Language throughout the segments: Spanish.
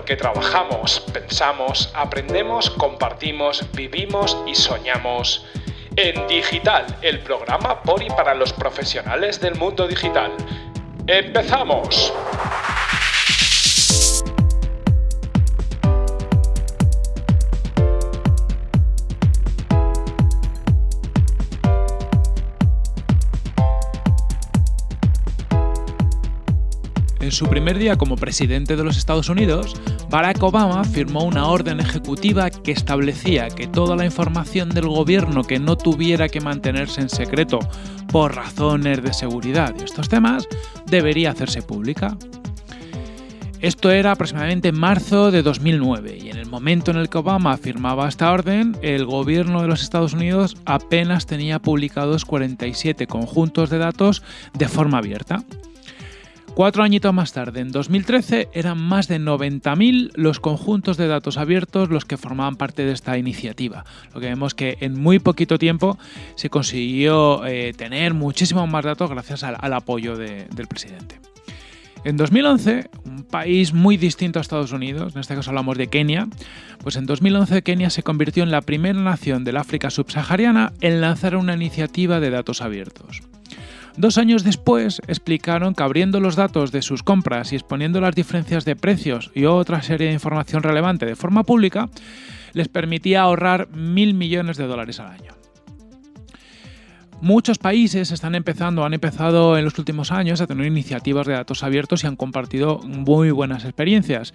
porque trabajamos, pensamos, aprendemos, compartimos, vivimos y soñamos. En Digital, el programa por y para los profesionales del mundo digital. ¡Empezamos! Su primer día como presidente de los Estados Unidos, Barack Obama firmó una orden ejecutiva que establecía que toda la información del gobierno que no tuviera que mantenerse en secreto por razones de seguridad y estos temas debería hacerse pública. Esto era aproximadamente en marzo de 2009 y en el momento en el que Obama firmaba esta orden, el gobierno de los Estados Unidos apenas tenía publicados 47 conjuntos de datos de forma abierta. Cuatro añitos más tarde, en 2013, eran más de 90.000 los conjuntos de datos abiertos los que formaban parte de esta iniciativa. Lo que vemos que en muy poquito tiempo se consiguió eh, tener muchísimos más datos gracias al, apoyo del presidente. En 2011, un país muy distinto a Estados Unidos, en este caso hablamos de Kenia, pues en 2011 Kenia se convirtió en la primera nación del África subsahariana en lanzar una iniciativa de datos abiertos. Dos años después explicaron que abriendo los datos de sus compras y exponiendo las diferencias de precios y otra serie de información relevante de forma pública, les permitía ahorrar mil millones de dólares al año. Muchos países están empezando, han empezado en los últimos años a tener iniciativas de datos abiertos y han compartido muy buenas experiencias.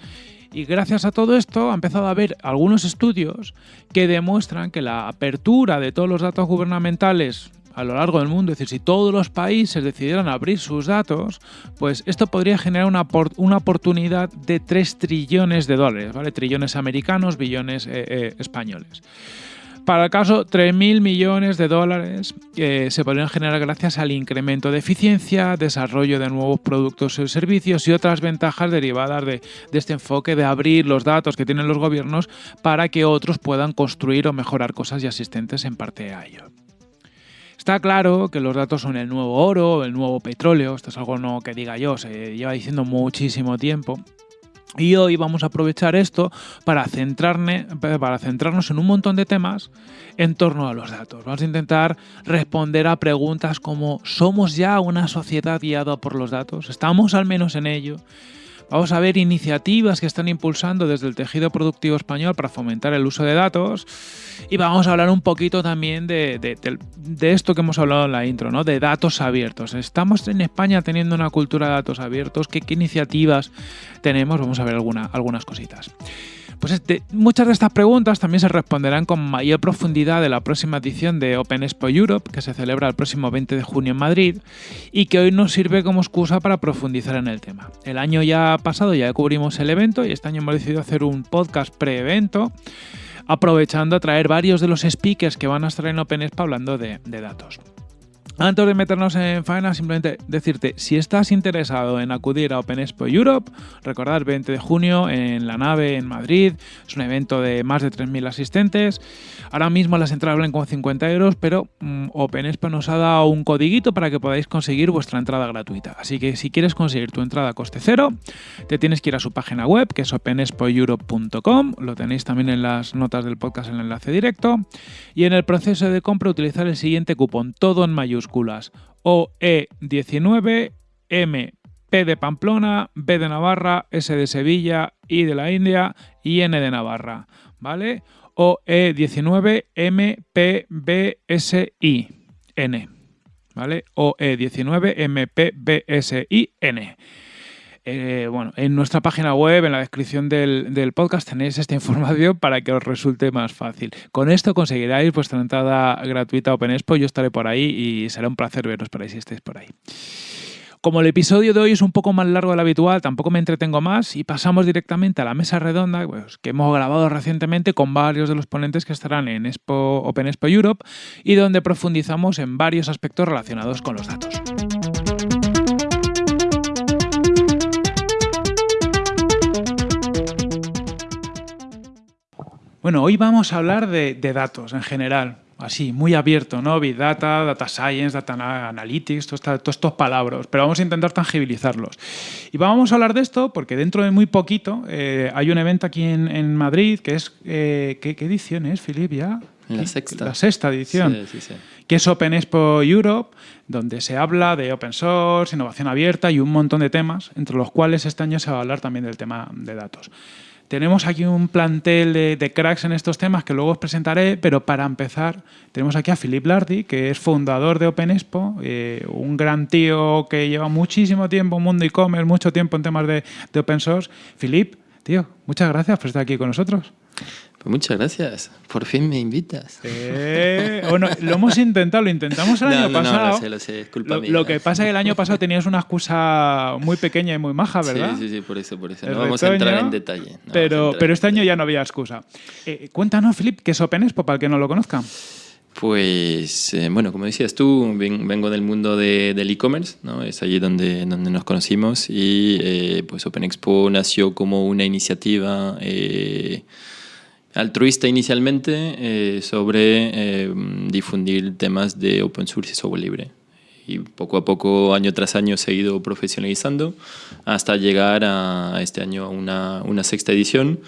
Y gracias a todo esto ha empezado a haber algunos estudios que demuestran que la apertura de todos los datos gubernamentales a lo largo del mundo. Es decir, si todos los países decidieran abrir sus datos, pues esto podría generar una, una oportunidad de 3 trillones de dólares, ¿vale? Trillones americanos, billones eh, eh, españoles. Para el caso, 3.000 millones de dólares que se podrían generar gracias al incremento de eficiencia, desarrollo de nuevos productos y servicios y otras ventajas derivadas de, de, este enfoque de abrir los datos que tienen los gobiernos para que otros puedan construir o mejorar cosas y asistentes en parte a ello. Está claro que los datos son el nuevo oro, el nuevo petróleo, esto es algo no que diga yo, se lleva diciendo muchísimo tiempo. Y hoy vamos a aprovechar esto para, para centrarnos en un montón de temas en torno a los datos. Vamos a intentar responder a preguntas como ¿somos ya una sociedad guiada por los datos? ¿Estamos al menos en ello? Vamos a ver iniciativas que están impulsando desde el tejido productivo español para fomentar el uso de datos y vamos a hablar un poquito también de, esto que hemos hablado en la intro, ¿no? de datos abiertos. Estamos en España teniendo una cultura de datos abiertos, ¿qué, iniciativas tenemos? Vamos a ver algunas cositas. Pues este, muchas de estas preguntas también se responderán con mayor profundidad en la próxima edición de Open Expo Europe, que se celebra el próximo 20 de junio en Madrid y que hoy nos sirve como excusa para profundizar en el tema. El año ya pasado ya cubrimos el evento y este año hemos decidido hacer un podcast pre-evento aprovechando a traer varios de los speakers que van a estar en Open Expo hablando de datos. Antes de meternos en faena, simplemente decirte, si estás interesado en acudir a Open Expo Europe, recordad 20 de junio en la nave en Madrid, es un evento de más de 3.000 asistentes. Ahora mismo las entradas valen como 50 euros, pero mm, Expo nos ha dado un codiguito para que podáis conseguir vuestra entrada gratuita. Así que si quieres conseguir tu entrada a coste cero, te tienes que ir a su página web, que es openexpoeurope.com, lo tenéis también en las notas del podcast en el enlace directo, y en el proceso de compra utilizar el siguiente cupón, todo en mayúsculas OE19, M, P de Pamplona, B de Navarra, S de Sevilla, I de la India y N de Navarra, ¿vale? OE19, M, P, B, S, I, N, ¿vale? OE19, M, P, B, S, I, N. Eh, bueno, en nuestra página web, en la descripción del, podcast, tenéis esta información para que os resulte más fácil. Con esto conseguiráis vuestra entrada gratuita a Open Expo. Yo estaré por ahí y será un placer veros por ahí si estáis por ahí. Como el episodio de hoy es un poco más largo de lo habitual, tampoco me entretengo más y pasamos directamente a la mesa redonda pues, que hemos grabado recientemente con varios de los ponentes que estarán en Open Expo Europe y donde profundizamos en varios aspectos relacionados con los datos. Bueno, hoy vamos a hablar de, datos en general. Así, muy abierto, ¿no? Big Data, Data Science, Data Analytics, todos estos palabras, pero vamos a intentar tangibilizarlos. Y vamos a hablar de esto porque dentro de muy poquito eh, hay un evento aquí en, Madrid que es, eh, ¿qué, edición es, Filip, ya? La sexta. La sexta edición, sí, sí, sí. que es Open Expo Europe, donde se habla de open source, innovación abierta y un montón de temas, entre los cuales este año se va a hablar también del tema de datos. Tenemos aquí un plantel de, cracks en estos temas que luego os presentaré, pero para empezar tenemos aquí a Philip Lardy, que es fundador de Open Expo, eh, un gran tío que lleva muchísimo tiempo en mundo e-commerce, mucho tiempo en temas de, de open source. Philip, tío, muchas gracias por estar aquí con nosotros. Pues muchas gracias. Por fin me invitas. Eh, bueno, lo hemos intentado, lo intentamos el año pasado. No, lo sé, lo sé, lo, mía. Lo que pasa es que el año pasado tenías una excusa muy pequeña y muy maja, ¿verdad? Sí, sí, sí, por eso, por eso. no vamos a entrar en detalle. pero, pero este año ya no había excusa. Eh, cuéntanos, Filip, ¿qué es Open Expo para el que no lo conozca? Pues, eh, bueno, como decías tú, vengo del mundo del e-commerce, ¿no? es allí donde, donde nos conocimos y eh, pues Open Expo nació como una iniciativa altruista inicialmente eh, sobre eh, difundir temas de open source y software libre. Y poco a poco, año tras año, se ha ido profesionalizando hasta llegar a este año a una, una sexta edición.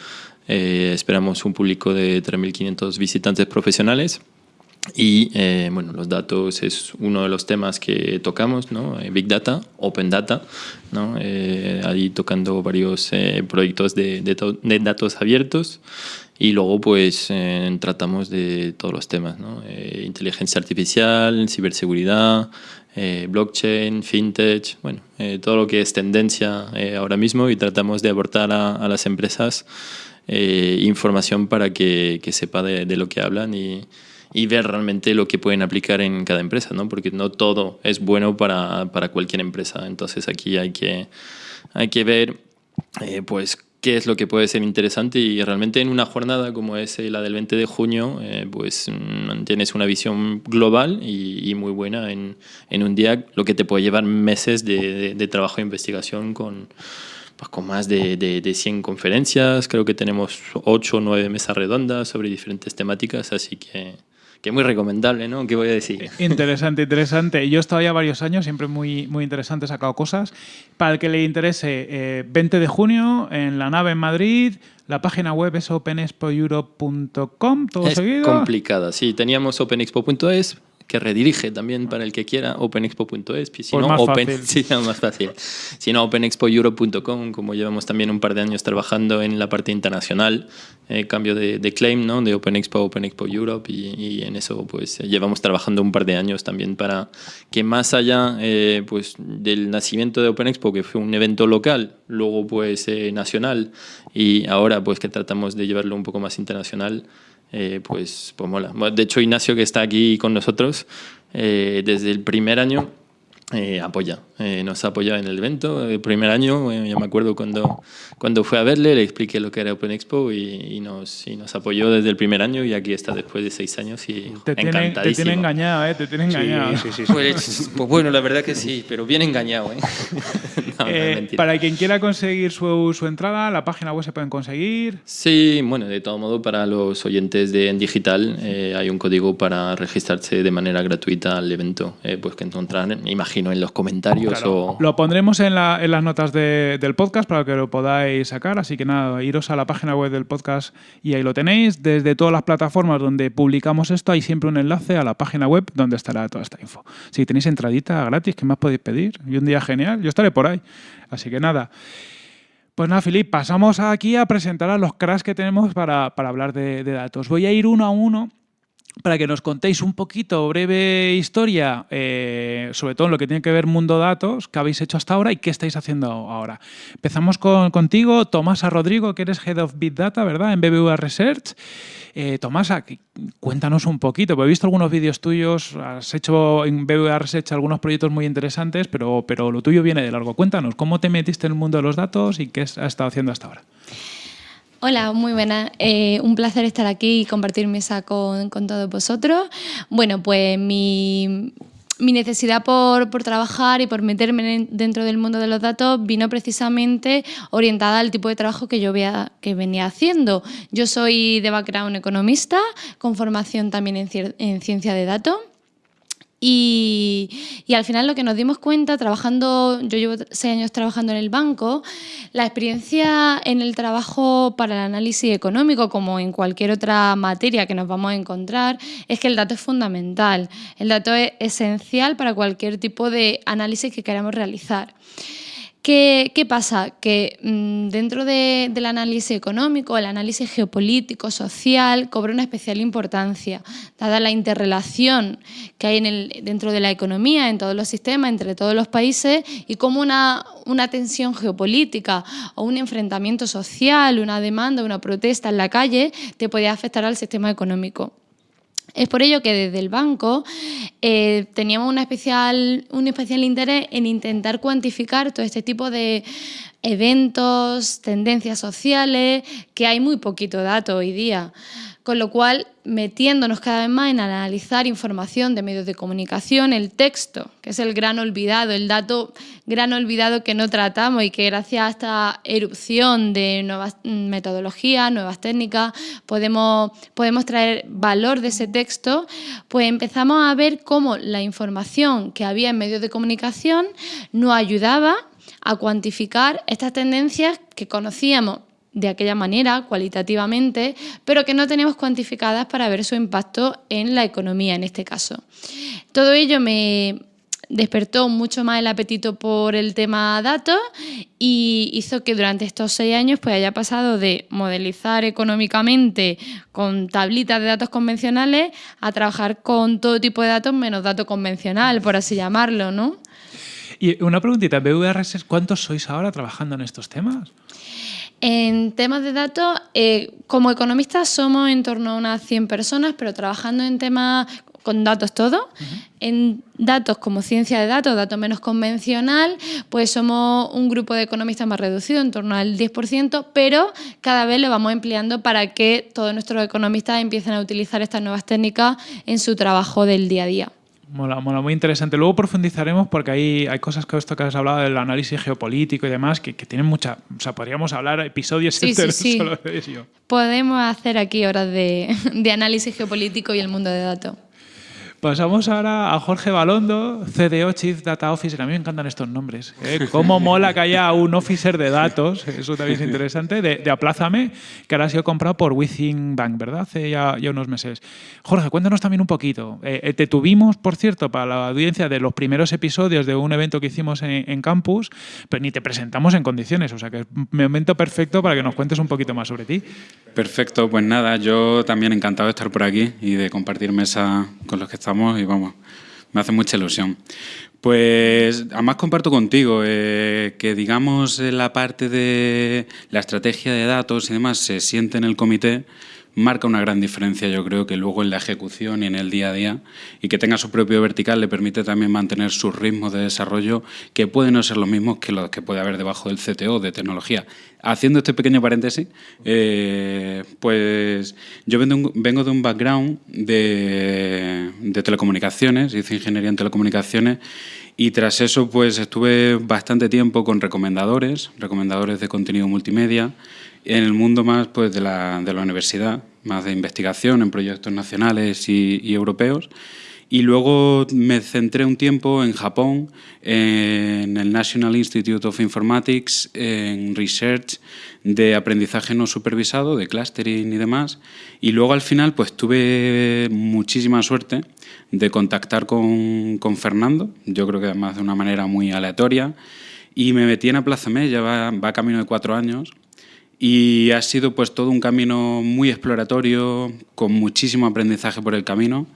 Eh, esperamos un público de 3.500 visitantes profesionales. Y bueno, los datos es uno de los temas que tocamos, ¿no? Big Data, Open Data, ¿no? ahí tocando varios proyectos de, de, de datos abiertos. Y luego pues eh, tratamos de todos los temas, ¿no? Eh, inteligencia artificial, ciberseguridad, eh, blockchain, fintech, bueno, todo lo que es tendencia ahora mismo y tratamos de aportar a, a las empresas información para que, que sepa de, de, lo que hablan y, y, ver realmente lo que pueden aplicar en cada empresa, ¿no? porque no todo es bueno para, para cualquier empresa. Entonces aquí hay que, hay que ver pues qué es lo que puede ser interesante y realmente en una jornada como es la del 20 de junio, eh, pues mm, tienes una visión global y, muy buena en, en, un día, lo que te puede llevar meses de, trabajo e investigación con, pues, con más de, de, 100 conferencias, creo que tenemos 8 o 9 mesas redondas sobre diferentes temáticas, así que que muy recomendable, ¿no? ¿Qué voy a decir? Interesante, interesante. Yo he estado ya varios años, siempre muy, muy interesante, he sacado cosas. Para el que le interese, 20 eh, de junio en la nave en Madrid, la página web es openexpoeurope.com, todo es seguido. complicada, sí. Teníamos openexpo.es, que redirige también para el que quiera openexpo.es. Si pues no, más open, fácil. Sí, más fácil. Si no, openexpoeurope.com, como llevamos también un par de años trabajando en la parte internacional, eh, cambio de, de, claim, ¿no? De Open Expo, Open Expo Europe, y, y, en eso pues llevamos trabajando un par de años también para que más allá eh, pues, del nacimiento de Open Expo, que fue un evento local, luego pues eh, nacional, y ahora pues que tratamos de llevarlo un poco más internacional, eh, pues, pues mola. De hecho, Ignacio, que está aquí con nosotros, eh, desde el primer año eh, apoya, eh, nos ha apoyado en el evento. El primer año, eh, yo me acuerdo cuando, cuando fui a verle, le expliqué lo que era Open Expo y, y, nos, y nos apoyó desde el primer año y aquí está después de seis años y te tiene. Te tiene engañado, ¿eh? Te tiene engañado. Sí, sí, sí, pues, pues, bueno, la verdad que sí, pero bien engañado, ¿eh? no, no para quien quiera conseguir su, su, entrada, la página web se pueden conseguir. Sí, bueno, de todo modo, para los oyentes de En Digital hay un código para registrarse de manera gratuita al evento, pues que encontrarán, imagino en los comentarios. Claro. O... Lo pondremos en, la, en las notas de, del podcast para que lo podáis sacar. Así que nada, iros a la página web del podcast y ahí lo tenéis. Desde todas las plataformas donde publicamos esto hay siempre un enlace a la página web donde estará toda esta info. Si tenéis entradita gratis, ¿qué más podéis pedir? Y un día genial, yo estaré por ahí. Así que nada. Pues nada, Filip, pasamos aquí a presentar a los cracks que tenemos para, para hablar de, de datos. Voy a ir uno a uno para que nos contéis un poquito, breve historia, eh, sobre todo en lo que tiene que ver mundo datos, qué habéis hecho hasta ahora y qué estáis haciendo ahora. Empezamos con, contigo, Tomasa Rodrigo, que eres Head of Big Data, ¿verdad? En BBVA Research. Eh, Tomasa, cuéntanos un poquito, he visto algunos vídeos tuyos, has hecho en BBVA Research algunos proyectos muy interesantes, pero, pero lo tuyo viene de largo. Cuéntanos, ¿cómo te metiste en el mundo de los datos y qué has estado haciendo hasta ahora? Hola, muy buena. Eh, un placer estar aquí y compartir mesa con, con, todos vosotros. Bueno, pues mi, mi necesidad por, trabajar y por meterme dentro del mundo de los datos vino precisamente orientada al tipo de trabajo que yo que venía haciendo. Yo soy de background economista, con formación también en ciencia de datos. Y, al final lo que nos dimos cuenta, trabajando, yo llevo seis años trabajando en el banco, la experiencia en el trabajo para el análisis económico, como en cualquier otra materia que nos vamos a encontrar, es que el dato es fundamental. El dato es esencial para cualquier tipo de análisis que queramos realizar. ¿Qué, pasa? Que mm, dentro del análisis económico, el análisis geopolítico, social, cobra una especial importancia, dada la interrelación que hay dentro de la economía, en todos los sistemas, entre todos los países, y cómo una, una tensión geopolítica o un enfrentamiento social, una demanda, una protesta en la calle, te puede afectar al sistema económico. Es por ello que desde el banco eh, teníamos especial, un especial interés en intentar cuantificar todo este tipo de eventos, tendencias sociales, que hay muy poquito dato hoy día con lo cual metiéndonos cada vez más en analizar información de medios de comunicación, el texto, que es el gran olvidado, el dato gran olvidado que no tratamos y que gracias a esta erupción de nuevas metodologías, nuevas técnicas, podemos, podemos traer valor de ese texto, pues empezamos a ver cómo la información que había en medios de comunicación nos ayudaba a cuantificar estas tendencias que conocíamos de aquella manera, cualitativamente, pero que no tenemos cuantificadas para ver su impacto en la economía en este caso. Todo ello me despertó mucho más el apetito por el tema datos y hizo que durante estos seis años pues, haya pasado de modelizar económicamente con tablitas de datos convencionales a trabajar con todo tipo de datos menos datos convencional, por así llamarlo, ¿no? Y una preguntita, BVRS, ¿cuántos sois ahora trabajando en estos temas? En temas de datos, eh, como economistas somos en torno a unas 100 personas, pero trabajando en temas con datos todo. En datos como ciencia de datos, datos menos convencional, pues somos un grupo de economistas más reducido, en torno al 10%, pero cada vez lo vamos empleando para que todos nuestros economistas empiecen a utilizar estas nuevas técnicas en su trabajo del día a día. Mola, mola, muy interesante. Luego profundizaremos porque hay, hay cosas que esto que has hablado del análisis geopolítico y demás que, que tienen mucha... O sea, podríamos hablar episodios sí, sí, sí. solo de eso. Podemos hacer aquí horas de, de análisis geopolítico y el mundo de datos. Pasamos ahora a Jorge Balondo, CDO, Chief Data Officer. A mí me encantan estos nombres. ¿eh? Cómo mola que haya un officer de datos, eso también es interesante, de, de Aplázame, que ahora ha sido comprado por Within Bank, ¿verdad? Hace ya, unos meses. Jorge, cuéntanos también un poquito. Eh, eh, te tuvimos, por cierto, para la audiencia de los primeros episodios de un evento que hicimos en, en campus, pero ni te presentamos en condiciones, o sea que es un momento perfecto para que nos cuentes un poquito más sobre ti. Perfecto, pues nada, yo también encantado de estar por aquí y de compartir mesa con los que y vamos, me hace mucha ilusión. Pues además comparto contigo eh, que digamos la parte de la estrategia de datos y demás se siente en el comité marca una gran diferencia, yo creo, que luego en la ejecución y en el día a día, y que tenga su propio vertical le permite también mantener sus ritmos de desarrollo que pueden no ser los mismos que los que puede haber debajo del CTO de tecnología. Haciendo este pequeño paréntesis, eh, pues yo vengo de un background de, de telecomunicaciones, hice ingeniería en telecomunicaciones y tras eso pues estuve bastante tiempo con recomendadores, recomendadores de contenido multimedia, en el mundo más pues, de, la, de la universidad, más de investigación en proyectos nacionales y, europeos. Y luego me centré un tiempo en Japón, en el National Institute of Informatics, en research de aprendizaje no supervisado, de clustering y demás. Y luego al final pues tuve muchísima suerte de contactar con, con Fernando, yo creo que además de una manera muy aleatoria, y me metí en Aplázame, ya va, va camino de cuatro años, y ha sido pues todo un camino muy exploratorio, con muchísimo aprendizaje por el camino,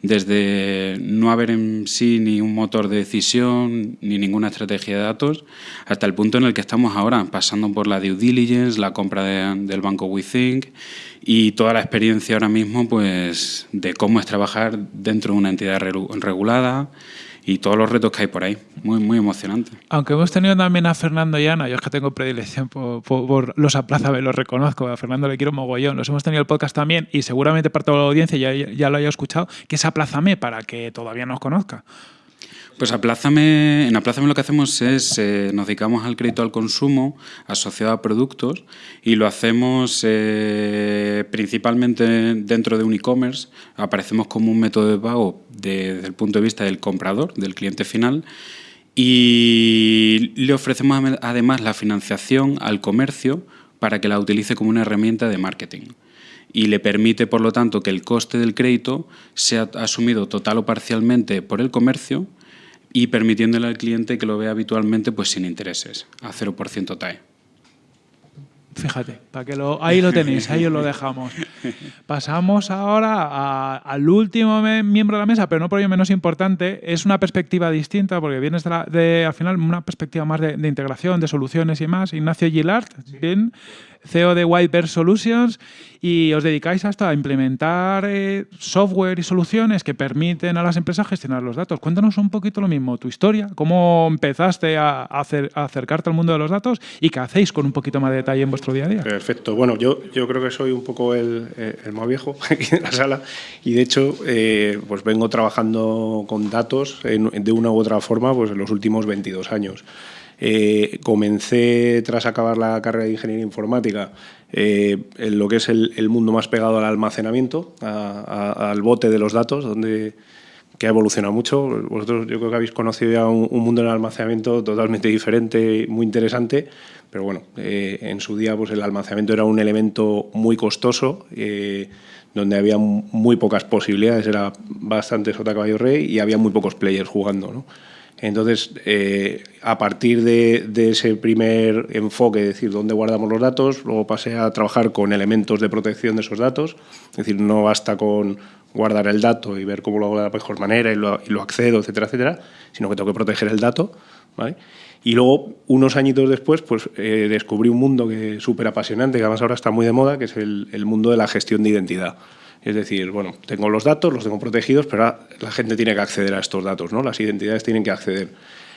desde no haber en sí ni un motor de decisión ni ninguna estrategia de datos, hasta el punto en el que estamos ahora, pasando por la due diligence, la compra del banco WeThink y toda la experiencia ahora mismo pues de cómo es trabajar dentro de una entidad regulada, y todos los retos que hay por ahí. Muy, muy emocionante. Aunque hemos tenido también a Fernando y Ana, yo es que tengo predilección por, por, los aplázame, los reconozco, a Fernando le quiero mogollón, los hemos tenido el podcast también y seguramente parte de la audiencia ya, ya lo haya escuchado, que es aplázame para que todavía nos conozca. Pues Aplázame, en Aplázame lo que hacemos es, eh, nos dedicamos al crédito al consumo asociado a productos y lo hacemos eh, principalmente dentro de un e-commerce. Aparecemos como un método de pago desde el punto de vista del comprador, del cliente final, y le ofrecemos además la financiación al comercio para que la utilice como una herramienta de marketing y le permite, por lo tanto, que el coste del crédito sea asumido total o parcialmente por el comercio y permitiéndole al cliente que lo vea habitualmente pues sin intereses, a 0% TAE. Fíjate, para que lo, ahí lo tenéis, ahí os lo dejamos. Pasamos ahora al último miembro de la mesa, pero no por ello menos importante. Es una perspectiva distinta, porque vienes de, de al final una perspectiva más de, de, integración, de soluciones y más. Ignacio Gillard, bien, CEO de White Solutions, y os dedicáis hasta a implementar eh, software y soluciones que permiten a las empresas gestionar los datos. Cuéntanos un poquito lo mismo, tu historia, cómo empezaste a, hacer, a acercarte al mundo de los datos y qué hacéis con un poquito más de detalle en vuestro día a día. Perfecto. Bueno, yo, yo creo que soy un poco el, el más viejo aquí en la sala y de hecho eh, pues vengo trabajando con datos de una u otra forma pues en los últimos 22 años. Eh, comencé tras acabar la carrera de ingeniería informática eh, en lo que es el, mundo más pegado al almacenamiento, al bote de los datos, donde que ha evolucionado mucho. Vosotros yo creo que habéis conocido ya un, mundo del almacenamiento totalmente diferente, muy interesante, pero bueno, eh, en su día pues el almacenamiento era un elemento muy costoso, donde había muy pocas posibilidades, era bastante sota caballo rey y había muy pocos players jugando. ¿no? Entonces, eh, a partir de, ese primer enfoque, es decir, dónde guardamos los datos, luego pasé a trabajar con elementos de protección de esos datos, es decir, no basta con guardar el dato y ver cómo lo hago de la mejor manera y lo, accedo, etcétera, etcétera, sino que tengo que proteger el dato. Y luego, unos añitos después, pues eh, descubrí un mundo que súper apasionante, que además ahora está muy de moda, que es el mundo de la gestión de identidad. Es decir, bueno, tengo los datos, los tengo protegidos, pero la gente tiene que acceder a estos datos, ¿no? Las identidades tienen que acceder.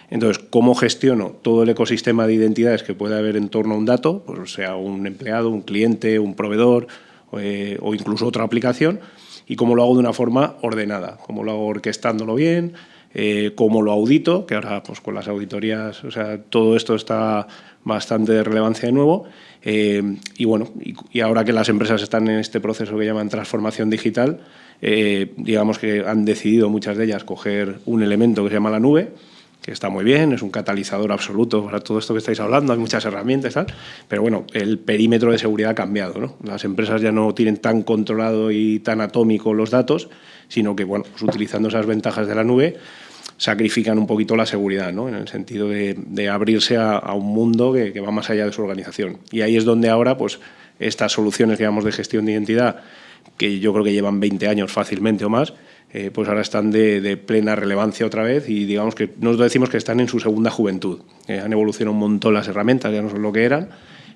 Entonces, ¿cómo gestiono todo el ecosistema de identidades que puede haber en torno a un dato? Pues sea un empleado, un cliente, un proveedor eh, o incluso otra aplicación. Y cómo lo hago de una forma ordenada, cómo lo hago orquestándolo bien, eh, cómo lo audito, que ahora pues con las auditorías, o sea, todo esto está bastante de relevancia de nuevo. Eh, y bueno, y, ahora que las empresas están en este proceso que llaman transformación digital, eh, digamos que han decidido muchas de ellas coger un elemento que se llama la nube, que está muy bien, es un catalizador absoluto para todo esto que estáis hablando, hay muchas herramientas, tal, pero bueno, el perímetro de seguridad ha cambiado. ¿no? Las empresas ya no tienen tan controlado y tan atómico los datos, sino que bueno, pues utilizando esas ventajas de la nube, sacrifican un poquito la seguridad, ¿no? en el sentido de, abrirse a, un mundo que, va más allá de su organización. Y ahí es donde ahora pues, estas soluciones que llamamos de gestión de identidad, que yo creo que llevan 20 años fácilmente o más, eh, pues ahora están de, plena relevancia otra vez y digamos que nosotros decimos que están en su segunda juventud. Eh, han evolucionado un montón las herramientas, ya no son lo que eran,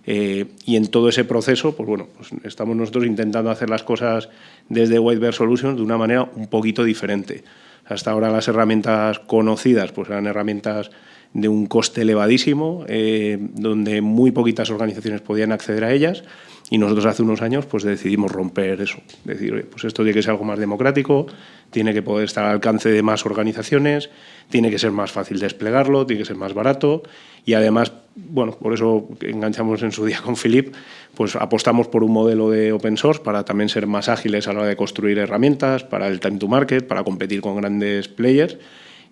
eh, y en todo ese proceso, pues bueno, pues estamos nosotros intentando hacer las cosas desde White Solutions de una manera un poquito diferente. Hasta ahora las herramientas conocidas pues eran herramientas de un coste elevadísimo, eh, donde muy poquitas organizaciones podían acceder a ellas y nosotros hace unos años pues decidimos romper eso, decir, pues esto tiene que ser algo más democrático, tiene que poder estar al alcance de más organizaciones, tiene que ser más fácil desplegarlo, tiene que ser más barato y además, bueno, por eso enganchamos en su día con Philip, pues apostamos por un modelo de open source para también ser más ágiles a la hora de construir herramientas, para el time to market, para competir con grandes players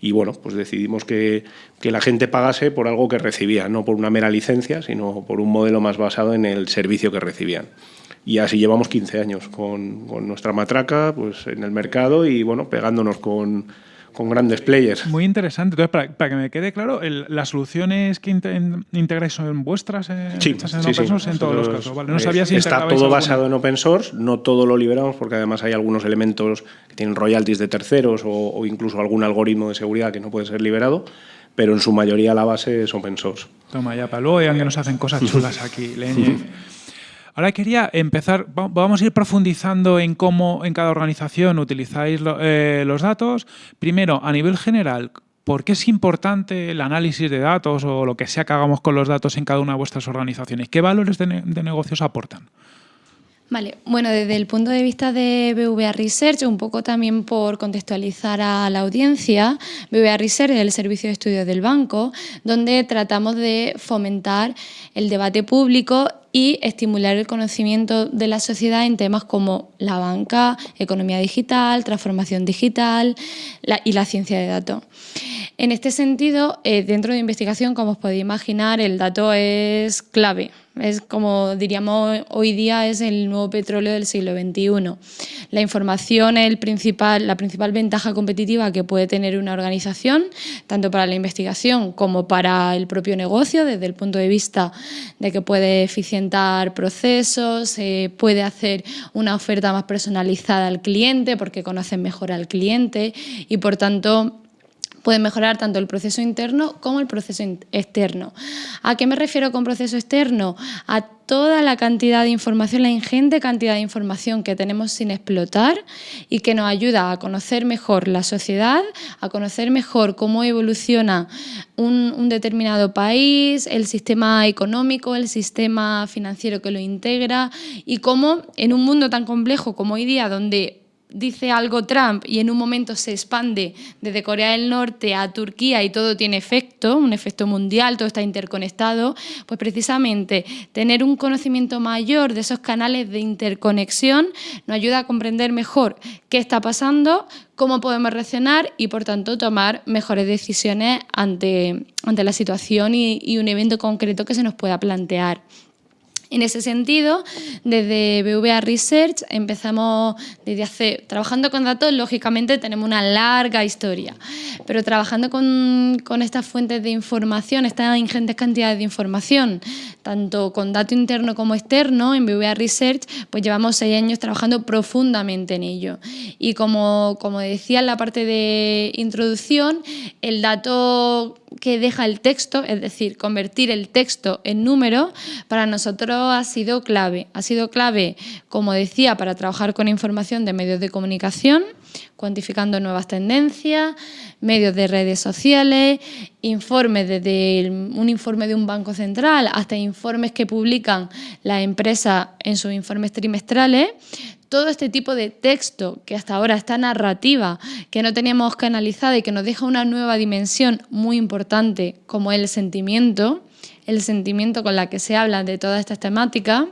y bueno, pues decidimos que, que, la gente pagase por algo que recibía, no por una mera licencia, sino por un modelo más basado en el servicio que recibían. Y así llevamos 15 años con, con nuestra matraca pues, en el mercado y bueno, pegándonos con, con grandes players. Muy interesante. Entonces, para, que me quede claro, las soluciones que integráis son vuestras en, sí, en open source en todos los casos. No sabía si está todo basado en open source, no todo lo liberamos porque además hay algunos elementos que tienen royalties de terceros o, incluso algún algoritmo de seguridad que no puede ser liberado, pero en su mayoría la base es open source. Toma ya, para luego ya que nos hacen cosas chulas aquí, Leñe. Ahora quería empezar, vamos a ir profundizando en cómo en cada organización utilizáis eh, los datos. Primero, a nivel general, ¿por qué es importante el análisis de datos o lo que sea que hagamos con los datos en cada una de vuestras organizaciones? ¿Qué valores de, negocios aportan? Vale, bueno, desde el punto de vista de BVA Research, un poco también por contextualizar a la audiencia, BVA Research es el servicio de estudios del banco, donde tratamos de fomentar el debate público y estimular el conocimiento de la sociedad en temas como la banca, economía digital, transformación digital y la ciencia de datos. En este sentido, eh, dentro de investigación, como os podéis imaginar, el dato es clave. Es como diríamos hoy día es el nuevo petróleo del siglo XXI. La información es el principal, la principal ventaja competitiva que puede tener una organización, tanto para la investigación como para el propio negocio, desde el punto de vista de que puede eficientar procesos, eh, puede hacer una oferta más personalizada al cliente porque conocen mejor al cliente y por tanto puede mejorar tanto el proceso interno como el proceso externo. ¿A qué me refiero con proceso externo? A toda la cantidad de información, la ingente cantidad de información que tenemos sin explotar y que nos ayuda a conocer mejor la sociedad, a conocer mejor cómo evoluciona un, un, determinado país, el sistema económico, el sistema financiero que lo integra y cómo en un mundo tan complejo como hoy día, donde dice algo Trump y en un momento se expande desde Corea del Norte a Turquía y todo tiene efecto, un efecto mundial, todo está interconectado, pues precisamente tener un conocimiento mayor de esos canales de interconexión nos ayuda a comprender mejor qué está pasando, cómo podemos reaccionar y por tanto tomar mejores decisiones ante, ante la situación y, y un evento concreto que se nos pueda plantear. En ese sentido, desde BVA Research empezamos desde hace, trabajando con datos, lógicamente tenemos una larga historia, pero trabajando con, estas fuentes de información, estas ingentes cantidades de información, tanto con dato interno como externo, en BVA Research, pues llevamos seis años trabajando profundamente en ello. Y como, como decía en la parte de introducción, el dato que deja el texto, es decir, convertir el texto en número, para nosotros ha sido clave. Ha sido clave, como decía, para trabajar con información de medios de comunicación, cuantificando nuevas tendencias, medios de redes sociales, informes desde un informe de un banco central hasta informes que publican las empresas en sus informes trimestrales, todo este tipo de texto que hasta ahora está narrativa, que no teníamos canalizada y que nos deja una nueva dimensión muy importante como el sentimiento, el sentimiento con la que se habla de todas estas temáticas,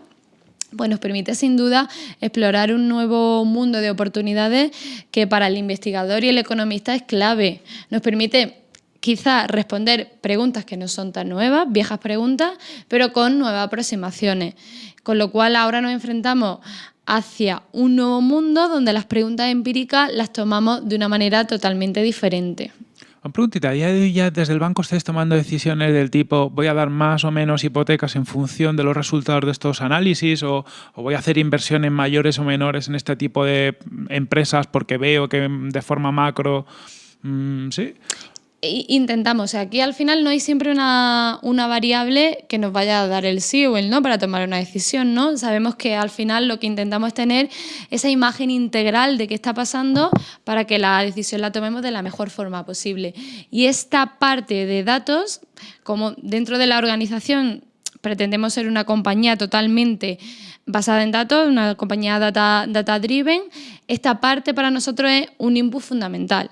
pues nos permite sin duda explorar un nuevo mundo de oportunidades que para el investigador y el economista es clave. Nos permite quizá responder preguntas que no son tan nuevas, viejas preguntas, pero con nuevas aproximaciones. Con lo cual ahora nos enfrentamos hacia un nuevo mundo donde las preguntas empíricas las tomamos de una manera totalmente diferente. Una preguntita, ¿ya desde el banco estáis tomando decisiones del tipo voy a dar más o menos hipotecas en función de los resultados de estos análisis o, voy a hacer inversiones mayores o menores en este tipo de empresas porque veo que de forma macro... Mm, ¿Sí? Intentamos, aquí al final no hay siempre una, una, variable que nos vaya a dar el sí o el no para tomar una decisión, ¿no? Sabemos que al final lo que intentamos es tener esa imagen integral de qué está pasando para que la decisión la tomemos de la mejor forma posible. Y esta parte de datos, como dentro de la organización pretendemos ser una compañía totalmente basada en datos, una compañía data, data driven, esta parte para nosotros es un input fundamental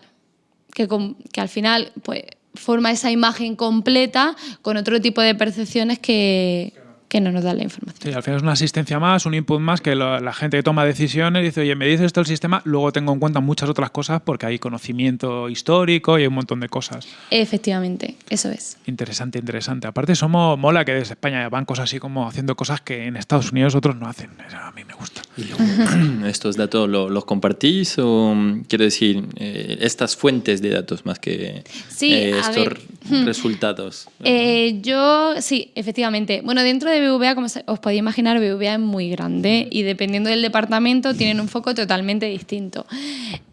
que, que al final pues, forma esa imagen completa con otro tipo de percepciones que, que no nos da la información. Sí, al final es una asistencia más, un input más, que la gente que toma decisiones dice, oye, me dice esto el sistema, luego tengo en cuenta muchas otras cosas porque hay conocimiento histórico y hay un montón de cosas. Efectivamente, eso es. Interesante, interesante. Aparte, somos mola que desde España haya bancos así como haciendo cosas que en Estados Unidos otros no hacen. A mí me gusta. ¿Estos datos los compartís o quiero decir, eh, estas fuentes de datos más que eh, estos resultados? Eh, yo, sí, efectivamente. Bueno, dentro de BVA, como os podéis imaginar, BVA es muy grande y dependiendo del departamento tienen un foco totalmente distinto.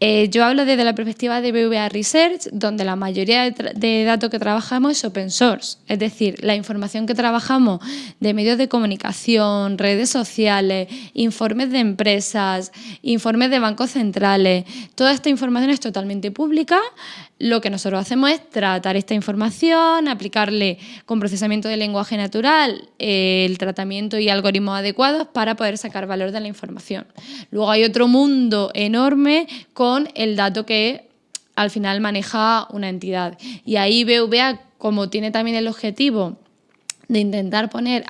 Eh, yo hablo desde la perspectiva de BVA Research, donde la mayoría de, datos que trabajamos es open source, es decir, la información que trabajamos de medios de comunicación, redes sociales, informes de empresas, informes de bancos centrales, toda esta información es totalmente pública lo que nosotros hacemos es tratar esta información, aplicarle con procesamiento de lenguaje natural eh, el tratamiento y algoritmos adecuados para poder sacar valor de la información. Luego hay otro mundo enorme con el dato que al final maneja una entidad. Y ahí BVA, como tiene también el objetivo de intentar poner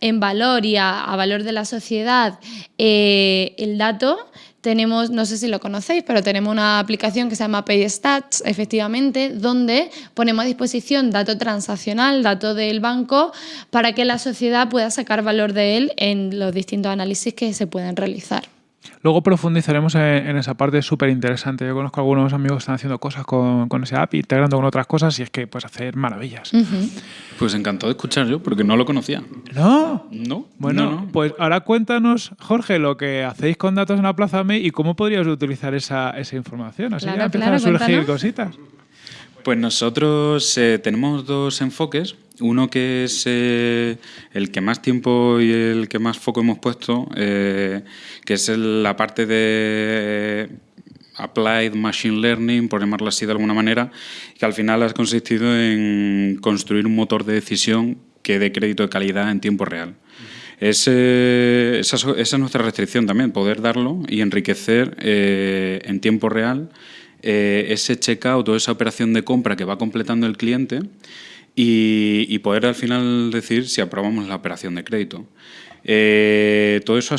en valor y a, valor de la sociedad eh, el dato, tenemos, no sé si lo conocéis, pero tenemos una aplicación que se llama PayStats, efectivamente, donde ponemos a disposición dato transaccional, dato del banco, para que la sociedad pueda sacar valor de él en los distintos análisis que se pueden realizar. Luego profundizaremos en, esa parte súper interesante. Yo conozco algunos amigos que están haciendo cosas con, con, ese app, integrando con otras cosas y es que puedes hacer maravillas. Pues encantado de escuchar yo, porque no lo conocía. ¿No? No. Bueno, pues ahora cuéntanos, Jorge, lo que hacéis con datos en la Plaza Me y cómo podrías utilizar esa, esa información. Así que empiezan a surgir cositas. Pues nosotros eh, tenemos dos enfoques. Uno que es eh, el que más tiempo y el que más foco hemos puesto, eh, que es la parte de Applied Machine Learning, por llamarlo así de alguna manera, que al final ha consistido en construir un motor de decisión que dé crédito de calidad en tiempo real. esa, es nuestra restricción también, poder darlo y enriquecer en tiempo real eh, ese checkout o esa operación de compra que va completando el cliente y, poder al final decir si aprobamos la operación de crédito. Eh, todo eso ha,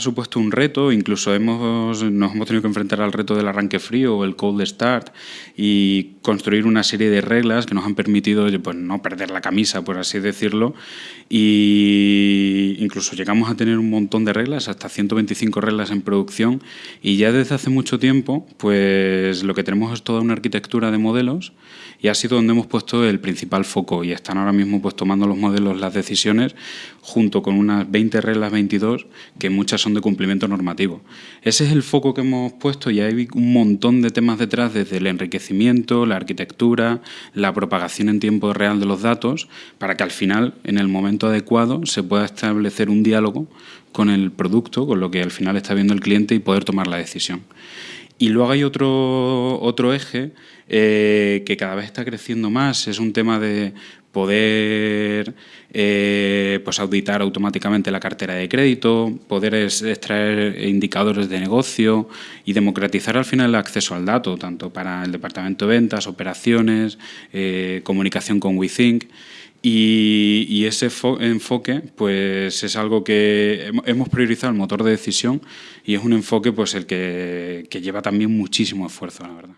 supuesto un reto, incluso hemos, nos hemos tenido que enfrentar al reto del arranque frío o el cold start y construir una serie de reglas que nos han permitido pues, no perder la camisa, por así decirlo, y incluso llegamos a tener un montón de reglas, hasta 125 reglas en producción, y ya desde hace mucho tiempo pues lo que tenemos es toda una arquitectura de modelos y ha sido donde hemos puesto el principal foco y están ahora mismo pues tomando los modelos las decisiones junto con unas 20 reglas 22 que muchas son de cumplimiento normativo. Ese es el foco que hemos puesto y hay un montón de temas detrás desde el enriquecimiento, la arquitectura, la propagación en tiempo real de los datos para que al final en el momento adecuado se pueda establecer un diálogo con el producto, con lo que al final está viendo el cliente y poder tomar la decisión. Y luego hay otro, otro eje eh, que cada vez está creciendo más, es un tema de poder eh, pues auditar automáticamente la cartera de crédito, poder extraer indicadores de negocio y democratizar al final el acceso al dato, tanto para el departamento de ventas, operaciones, eh, comunicación con WeThink. Y, ese enfoque pues es algo que hemos priorizado el motor de decisión y es un enfoque pues el que, que lleva también muchísimo esfuerzo, la verdad.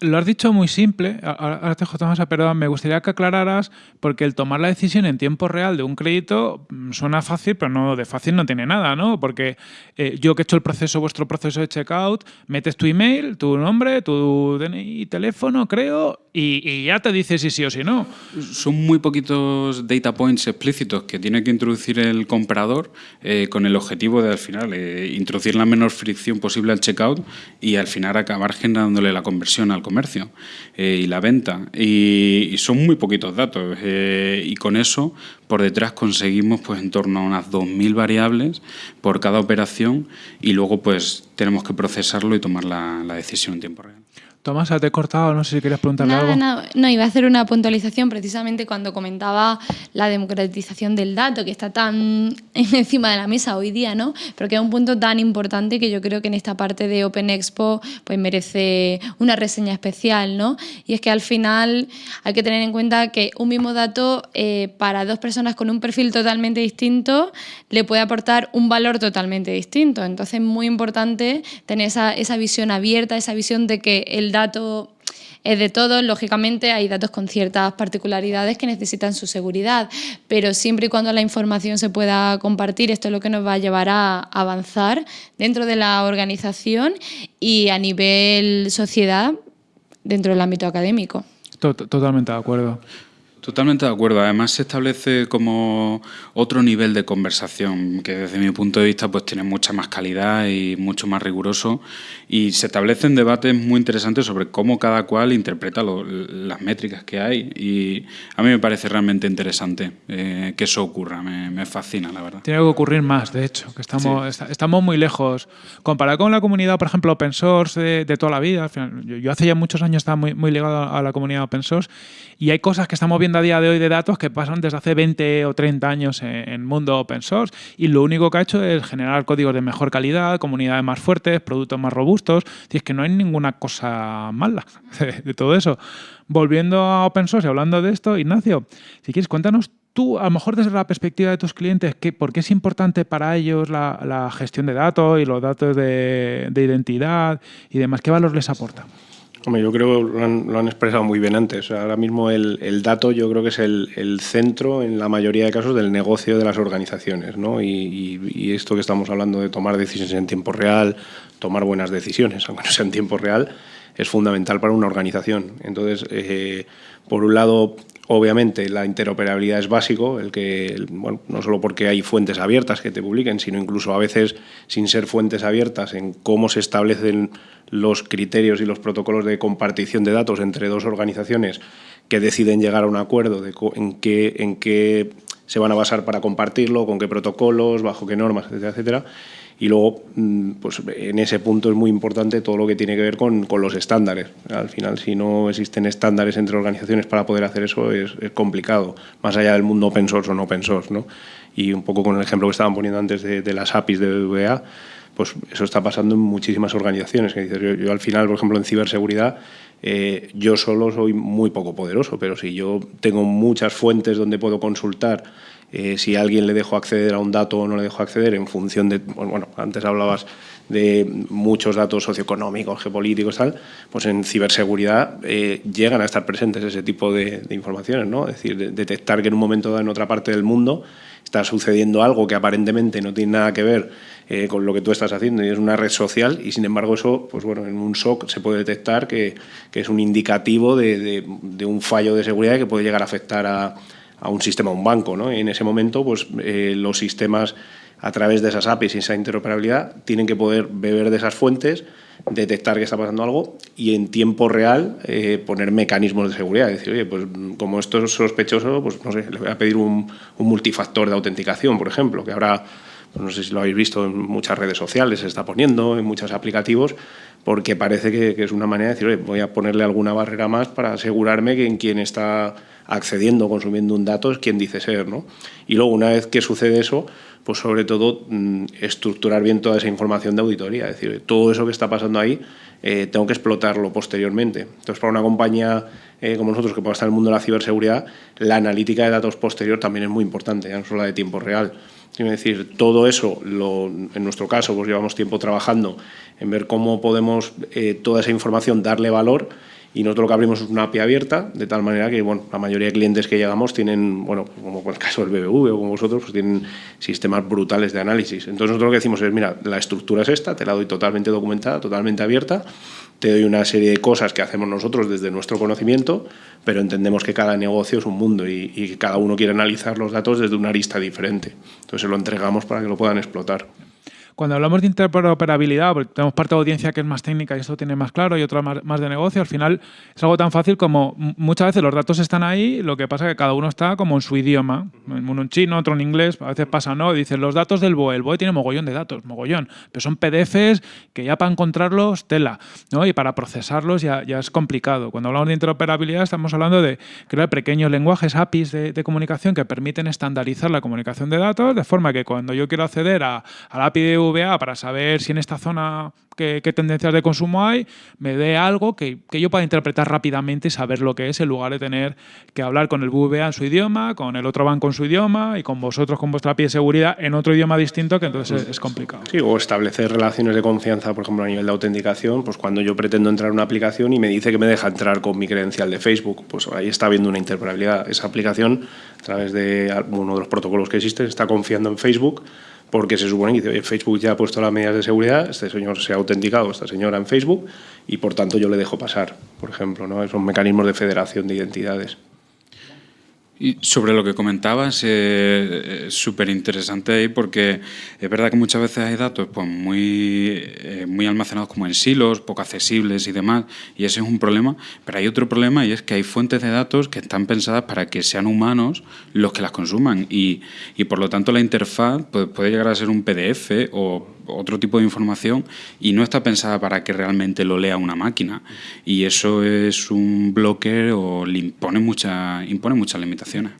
Lo has dicho muy simple, ahora te más perdón, me gustaría que aclararas, porque el tomar la decisión en tiempo real de un crédito mm, suena fácil, pero no de fácil no tiene nada, ¿no? Porque eh, yo que he hecho el proceso, vuestro proceso de checkout, metes tu email, tu nombre, tu DNI, teléfono, creo, y, ya te dice si sí o si no. Son muy poquitos data points explícitos que tiene que introducir el comprador eh, con el objetivo de al final eh, introducir la menor fricción posible al checkout y al final acabar generándole la conversión al comercio eh, y la venta. Y, son muy poquitos datos y con eso por detrás conseguimos pues en torno a unas 2.000 variables por cada operación y luego pues tenemos que procesarlo y tomar la decisión en tiempo real. Tomás, te he cortado, no sé si querías preguntarle algo. no, iba a hacer una puntualización precisamente cuando comentaba la democratización del dato, que está tan encima de la mesa hoy día, ¿no? Pero que es un punto tan importante que yo creo que en esta parte de Open Expo pues merece una reseña especial, ¿no? Y es que al final hay que tener en cuenta que un mismo dato eh, para dos personas con un perfil totalmente distinto le puede aportar un valor totalmente distinto. Entonces es muy importante tener esa, esa visión abierta, esa visión de que el dato es de todos, lógicamente hay datos con ciertas particularidades que necesitan su seguridad, pero siempre y cuando la información se pueda compartir, esto es lo que nos va a llevar a avanzar dentro de la organización y a nivel sociedad dentro del ámbito académico. Totalmente de acuerdo. Totalmente de acuerdo. Además se establece como otro nivel de conversación que desde mi punto de vista pues tiene mucha más calidad y mucho más riguroso y se establecen debates muy interesantes sobre cómo cada cual interpreta las métricas que hay y a mí me parece realmente interesante eh, que eso ocurra. Me, fascina, la verdad. Tiene que ocurrir más, de hecho, que estamos, estamos muy lejos. Comparado con la comunidad, por ejemplo, open source de, toda la vida, yo, hace ya muchos años estaba muy, muy ligado a la comunidad open source y hay cosas que estamos viendo a día de hoy de datos que pasan desde hace 20 o 30 años en, mundo open source y lo único que ha hecho es generar códigos de mejor calidad, comunidades más fuertes, productos más robustos. Y es que no hay ninguna cosa mala de, todo eso. Volviendo a open source y hablando de esto, Ignacio, si quieres, cuéntanos tú, a lo mejor desde la perspectiva de tus clientes, ¿qué, ¿por qué es importante para ellos la, gestión de datos y los datos de identidad y demás? ¿Qué valor les aporta? Yo creo que lo han, expresado muy bien antes. Ahora mismo el, dato yo creo que es el, centro, en la mayoría de casos, del negocio de las organizaciones. ¿no? Y, esto que estamos hablando de tomar decisiones en tiempo real, tomar buenas decisiones, aunque no sea en tiempo real, es fundamental para una organización. Entonces, eh, por un lado, obviamente la interoperabilidad es básico, el que, bueno, no solo porque hay fuentes abiertas que te publiquen, sino incluso a veces sin ser fuentes abiertas en cómo se establecen los criterios y los protocolos de compartición de datos entre dos organizaciones que deciden llegar a un acuerdo de en qué, en qué se van a basar para compartirlo, con qué protocolos, bajo qué normas, etcétera, etcétera. Y luego, mm, pues en ese punto es muy importante todo lo que tiene que ver con, con los estándares. Al final, si no existen estándares entre organizaciones para poder hacer eso, es, es, complicado, más allá del mundo open source o no open source. ¿no? Y un poco con el ejemplo que estaban poniendo antes de, de las APIs de BBVA, pues eso está pasando en muchísimas organizaciones. Que yo, yo, al final, por ejemplo, en ciberseguridad, eh, yo solo soy muy poco poderoso, pero si yo tengo muchas fuentes donde puedo consultar eh, si alguien le dejo acceder a un dato o no le dejo acceder en función de, bueno, antes hablabas de muchos datos socioeconómicos, geopolíticos, tal, pues en ciberseguridad eh, llegan a estar presentes ese tipo de, informaciones, ¿no? Es decir, detectar que en un momento dado en otra parte del mundo está sucediendo algo que aparentemente no tiene nada que ver eh, con lo que tú estás haciendo y es una red social y sin embargo eso, pues bueno, en un SOC se puede detectar que, es un indicativo de, de, de, un fallo de seguridad que puede llegar a afectar a, a un sistema, a un banco, ¿no? En ese momento, pues eh, los sistemas a través de esas APIs y esa interoperabilidad tienen que poder beber de esas fuentes, detectar que está pasando algo y en tiempo real eh, poner mecanismos de seguridad. Decir, oye, pues como esto es sospechoso, pues no sé, le voy a pedir un, un multifactor de autenticación, por ejemplo, que ahora pues no sé si lo habéis visto en muchas redes sociales, se está poniendo, en muchos aplicativos, porque parece que, es una manera de decir, voy a ponerle alguna barrera más para asegurarme que en quien está accediendo consumiendo un dato es quien dice ser. ¿no? Y luego, una vez que sucede eso, pues sobre todo mm, estructurar bien toda esa información de auditoría. Es decir, todo eso que está pasando ahí eh, tengo que explotarlo posteriormente. Entonces, para una compañía eh, como nosotros que pueda estar en el mundo de la ciberseguridad, la analítica de datos posterior también es muy importante, ya no solo la de tiempo real. Es decir, todo eso, en nuestro caso, pues llevamos tiempo trabajando en ver cómo podemos eh, toda esa información darle valor y nosotros lo que abrimos es una API abierta, de tal manera que bueno, la mayoría de clientes que llegamos tienen, bueno, como en el caso del BBV o como vosotros, pues tienen sistemas brutales de análisis. Entonces nosotros lo que decimos es, mira, la estructura es esta, te la doy totalmente documentada, totalmente abierta, te doy una serie de cosas que hacemos nosotros desde nuestro conocimiento, pero entendemos que cada negocio es un mundo y, y que cada uno quiere analizar los datos desde una arista diferente. Entonces se lo entregamos para que lo puedan explotar. Cuando hablamos de interoperabilidad, porque tenemos parte de audiencia que es más técnica y esto tiene más claro y otra más, de negocio, al final es algo tan fácil como muchas veces los datos están ahí, lo que pasa es que cada uno está como en su idioma, uno en chino, otro en inglés, a veces pasa, ¿no? Dicen los datos del BOE, el BOE tiene mogollón de datos, mogollón, pero son PDFs que ya para encontrarlos, tela, ¿no? Y para procesarlos ya, ya es complicado. Cuando hablamos de interoperabilidad estamos hablando de crear pequeños lenguajes, APIs de, de comunicación que permiten estandarizar la comunicación de datos, de forma que cuando yo quiero acceder a, a la API de VA para saber si en esta zona qué, tendencias de consumo hay, me dé algo que, que, yo pueda interpretar rápidamente y saber lo que es en lugar de tener que hablar con el BVA en su idioma, con el otro banco en su idioma y con vosotros con vuestra API de seguridad en otro idioma distinto que entonces es, es complicado. Sí, o establecer relaciones de confianza, por ejemplo, a nivel de autenticación, pues cuando yo pretendo entrar a una aplicación y me dice que me deja entrar con mi credencial de Facebook, pues ahí está habiendo una interoperabilidad. Esa aplicación, a través de uno de los protocolos que existen, está confiando en Facebook porque se supone que Facebook ya ha puesto las medidas de seguridad, este señor se ha autenticado, esta señora en Facebook, y por tanto yo le dejo pasar, por ejemplo. ¿no? Son mecanismos de federación de identidades. Sobre lo que comentabas, eh, es súper interesante ahí porque es verdad que muchas veces hay datos pues, muy, eh, muy almacenados como en silos, poco accesibles y demás, y ese es un problema, pero hay otro problema y es que hay fuentes de datos que están pensadas para que sean humanos los que las consuman y, y por lo tanto la interfaz pues, puede llegar a ser un PDF o otro tipo de información y no está pensada para que realmente lo lea una máquina. Y eso es un bloque o le impone, mucha, impone muchas limitaciones.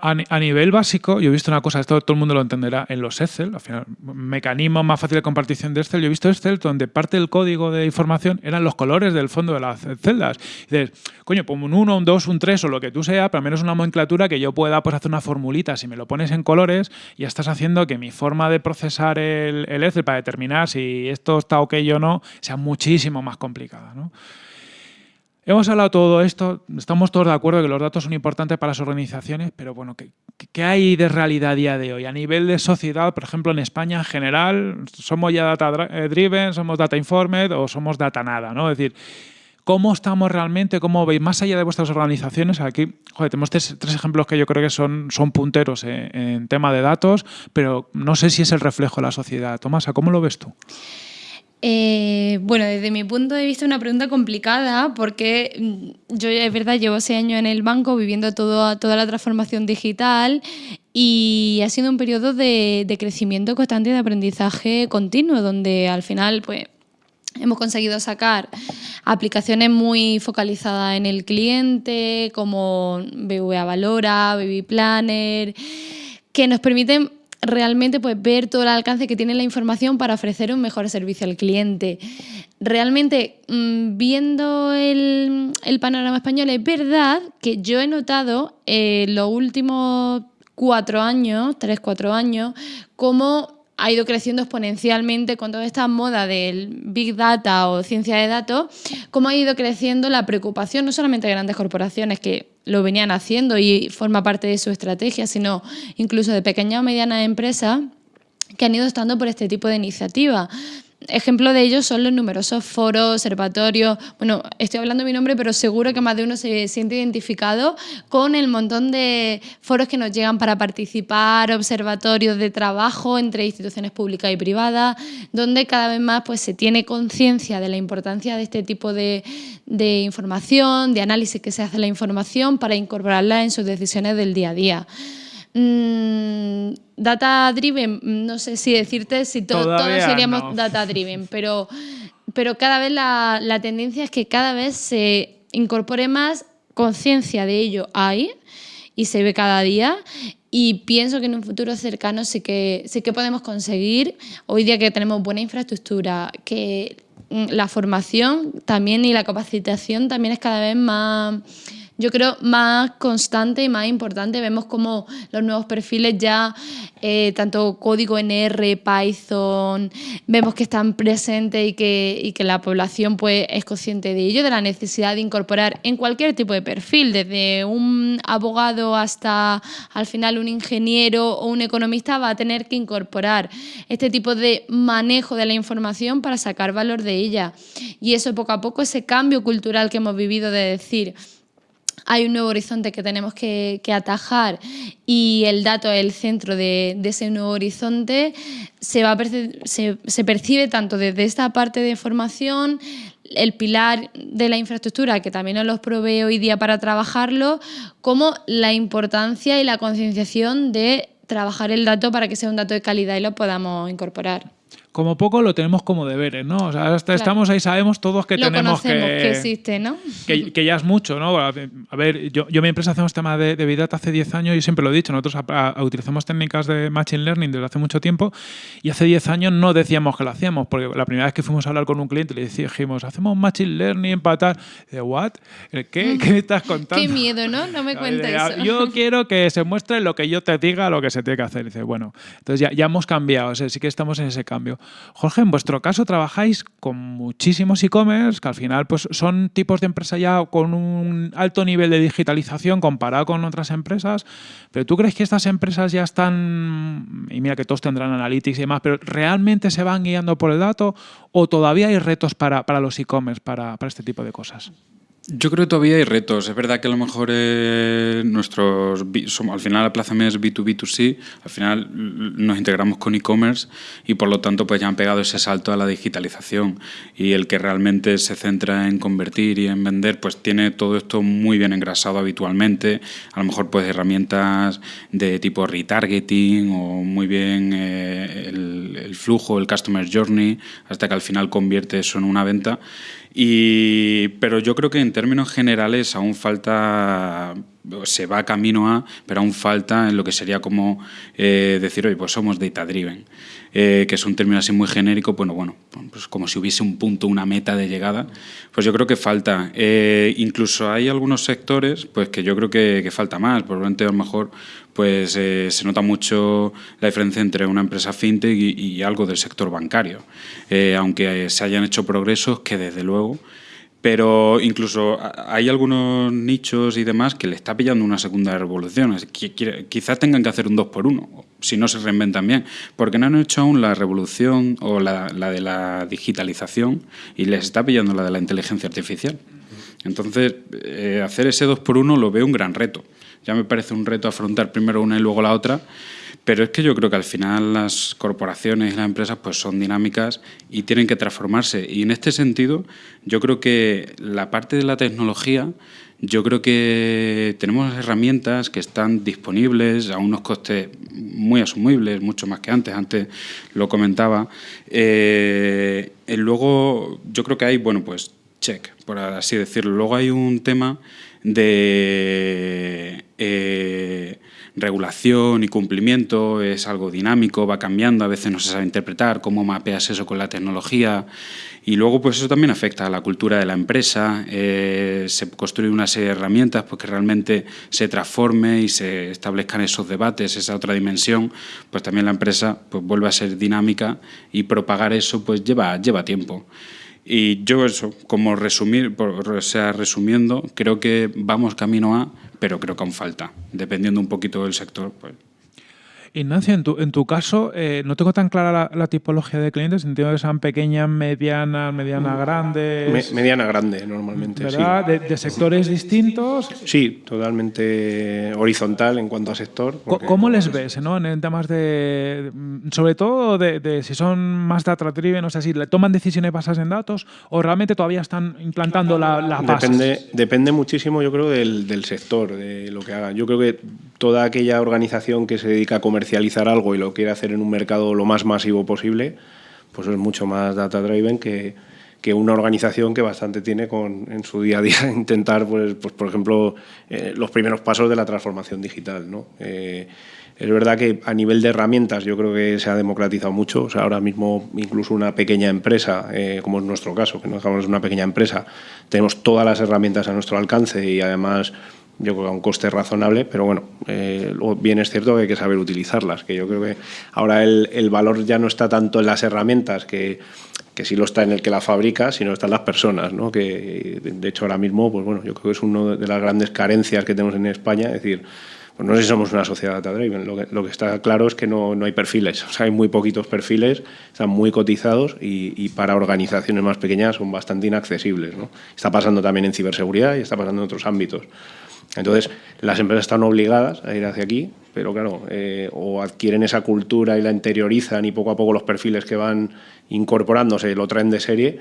A, nivel básico, yo he visto una cosa, esto todo el mundo lo entenderá, en los Excel, al final, mecanismo más fácil de compartición de Excel, yo he visto Excel donde parte del código de información eran los colores del fondo de las celdas. Y dices, coño, pues un 1, un 2, un 3 o lo que tú sea, pero al menos una nomenclatura que yo pueda pues, hacer una formulita. Si me lo pones en colores, ya estás haciendo que mi forma de procesar el, el Excel para determinar si esto está ok o no sea muchísimo más complicada. ¿no? Hemos hablado todo esto, estamos todos de acuerdo que los datos son importantes para las organizaciones, pero bueno, ¿qué, hay de realidad a día de hoy? A nivel de sociedad, por ejemplo, en España en general, ¿somos ya data eh, driven, somos data informed o somos data nada? ¿no? Es decir, ¿cómo estamos realmente? ¿Cómo veis? Más allá de vuestras organizaciones, aquí tenemos tres, ejemplos que yo creo que son, son punteros en, en tema de datos, pero no sé si es el reflejo de la sociedad. Tomasa, ¿cómo lo ves tú? Eh, bueno, desde mi punto de vista una pregunta complicada porque mm, yo es verdad llevo seis años en el banco viviendo toda la transformación digital y ha sido un periodo de, crecimiento constante y de aprendizaje continuo donde al final pues hemos conseguido sacar aplicaciones muy focalizadas en el cliente como BVA Valora, Baby Planner que nos permiten realmente pues, ver todo el alcance que tiene la información para ofrecer un mejor servicio al cliente. Realmente, mm, viendo el, panorama español, es verdad que yo he notado en los últimos cuatro años, tres, cuatro años, cómo ha ido creciendo exponencialmente con toda esta moda del Big Data o ciencia de datos, cómo ha ido creciendo la preocupación no solamente de grandes corporaciones que lo venían haciendo y forma parte de su estrategia, sino incluso de pequeñas o medianas empresas que han ido estando por este tipo de iniciativa. Ejemplo de ello son los numerosos foros, observatorios. Bueno, estoy hablando mi nombre, pero seguro que más de uno se siente identificado con el montón de foros que nos llegan para participar, observatorios de trabajo entre instituciones públicas y privadas, donde cada vez más pues, se tiene conciencia de la importancia de este tipo de, de información, de análisis que se hace la información para incorporarla en sus decisiones del día a día. Mm, data driven, no sé si decirte si todos seríamos data driven, pero, pero cada vez la, la, tendencia es que cada vez se incorpore más conciencia de ello ahí y se ve cada día. Y pienso que en un futuro cercano sí que, sí que podemos conseguir, hoy día que tenemos buena infraestructura, que la formación también y la capacitación también es cada vez más yo creo, más constante y más importante. Vemos como los nuevos perfiles ya, eh, tanto código en R, Python, vemos que están presentes y que, y que la población pues, es consciente de ello, de la necesidad de incorporar en cualquier tipo de perfil, desde un abogado hasta al final un ingeniero o un economista, va a tener que incorporar este tipo de manejo de la información para sacar valor de ella. Y eso poco a poco, ese cambio cultural que hemos vivido de decir, hay un nuevo horizonte que tenemos que, atajar y el dato es el centro de, ese nuevo horizonte, se, va se, se percibe tanto desde esta parte de formación, el pilar de la infraestructura, que también nos los provee hoy día para trabajarlo, como la importancia y la concienciación de trabajar el dato para que sea un dato de calidad y lo podamos incorporar como poco lo tenemos como deberes, ¿no? O sea, hasta estamos ahí, sabemos todos que tenemos que, que existe, ¿no? Que, ya es mucho, ¿no? A ver, yo, yo mi empresa hacemos tema de, de Big Data hace 10 años y siempre lo he dicho, nosotros utilizamos técnicas de Machine Learning desde hace mucho tiempo y hace 10 años no decíamos que lo hacíamos, porque la primera vez que fuimos a hablar con un cliente le dijimos, hacemos Machine Learning tal. De, ¿what? ¿Qué? Mm. ¿Qué me estás contando? Qué miedo, ¿no? No me cuentes eso. Yo quiero que se muestre lo que yo te diga, lo que se tiene que hacer. dice, bueno, entonces ya, ya hemos cambiado, o sea, sí que estamos en ese cambio. Jorge, en vuestro caso trabajáis con muchísimos e-commerce, que al final pues, son tipos de empresa ya con un alto nivel de digitalización comparado con otras empresas, pero ¿tú crees que estas empresas ya están, y mira que todos tendrán analytics y demás, pero realmente se van guiando por el dato o todavía hay retos para, los e-commerce, para, para este tipo de cosas? Yo creo que todavía hay retos. Es verdad que a lo mejor eh, nuestros al final la plaza es B2B2C, al final nos integramos con e-commerce y por lo tanto pues ya han pegado ese salto a la digitalización. Y el que realmente se centra en convertir y en vender pues tiene todo esto muy bien engrasado habitualmente, a lo mejor pues herramientas de tipo retargeting o muy bien eh, el, el flujo, el customer journey, hasta que al final convierte eso en una venta y, pero yo creo que en términos generales aún falta, se va camino a, pero aún falta en lo que sería como eh, decir, oye, pues somos data driven, eh, que es un término así muy genérico, bueno, bueno, pues como si hubiese un punto, una meta de llegada, pues yo creo que falta. Eh, incluso hay algunos sectores pues que yo creo que, falta más, probablemente a lo mejor pues eh, se nota mucho la diferencia entre una empresa fintech y, algo del sector bancario, aunque se hayan hecho progresos que desde luego, pero incluso hay algunos nichos y demás que le está pillando una segunda revolución. Quizás tengan que hacer un dos por uno, si no se reinventan bien, porque no han hecho aún la revolución o la, de la digitalización y les está pillando la de la inteligencia artificial. Entonces, eh, hacer ese dos por uno lo veo un gran reto. Ya me parece un reto afrontar primero una y luego la otra, pero es que yo creo que al final las corporaciones y las empresas pues son dinámicas y tienen que transformarse. Y en este sentido, yo creo que la parte de la tecnología, yo creo que tenemos herramientas que están disponibles a unos costes muy asumibles, mucho más que antes, antes lo comentaba. Eh, y luego, yo creo que hay, bueno, pues check, por así decirlo. Luego hay un tema de eh, regulación y cumplimiento, es algo dinámico, va cambiando, a veces no se sabe interpretar, cómo mapeas eso con la tecnología. Y luego pues eso también afecta a la cultura de la empresa, eh, se construye una serie de herramientas porque que realmente se transforme y se establezcan esos debates, esa otra dimensión, pues también la empresa pues vuelve a ser dinámica y propagar eso pues lleva, lleva tiempo. Y yo eso, como resumir, o sea, resumiendo, creo que vamos camino a, pero creo que aún falta, dependiendo un poquito del sector. Pues, Ignacio, en tu, en tu caso, eh, no tengo tan clara la, tipología de clientes, entiendo que sean pequeñas, medianas, mediana, grandes. mediana, grande, normalmente. ¿Verdad? De, sectores distintos. Sí, totalmente horizontal en cuanto a sector. ¿Cómo les ves ¿no? en temas de. sobre todo de, si son más data driven, o sea, si toman decisiones basadas en datos o realmente todavía están implantando la, la Depende, depende muchísimo, yo creo, del, del sector, de lo que hagan. Yo creo que toda aquella organización que se dedica a comercializar algo y lo quiere hacer en un mercado lo más masivo posible, pues es mucho más data driven que, que una organización que bastante tiene con, en su día a día intentar, pues, pues por ejemplo, eh, los primeros pasos de la transformación digital. ¿no? Eh, es verdad que a nivel de herramientas yo creo que se ha democratizado mucho. O sea, ahora mismo incluso una pequeña empresa, eh, como es nuestro caso, que no dejamos una pequeña empresa, tenemos todas las herramientas a nuestro alcance y además yo creo que a un coste razonable, pero bueno, eh, bien es cierto que hay que saber utilizarlas, que yo creo que ahora el, el valor ya no está tanto en las herramientas, que, que sí lo está en el que la fabrica, sino está en las personas, ¿no? que de hecho ahora mismo, pues bueno, yo creo que es una de las grandes carencias que tenemos en España, es decir, pues no sé si somos una sociedad data-driven, lo que, lo que está claro es que no, no, hay perfiles, o sea, hay muy poquitos perfiles, están muy cotizados y, y, para organizaciones más pequeñas son bastante inaccesibles. ¿no? Está pasando también en ciberseguridad y está pasando en otros ámbitos. Entonces, las empresas están obligadas a ir hacia aquí, pero claro, eh, o adquieren esa cultura y la interiorizan y poco a poco los perfiles que van incorporándose lo traen de serie,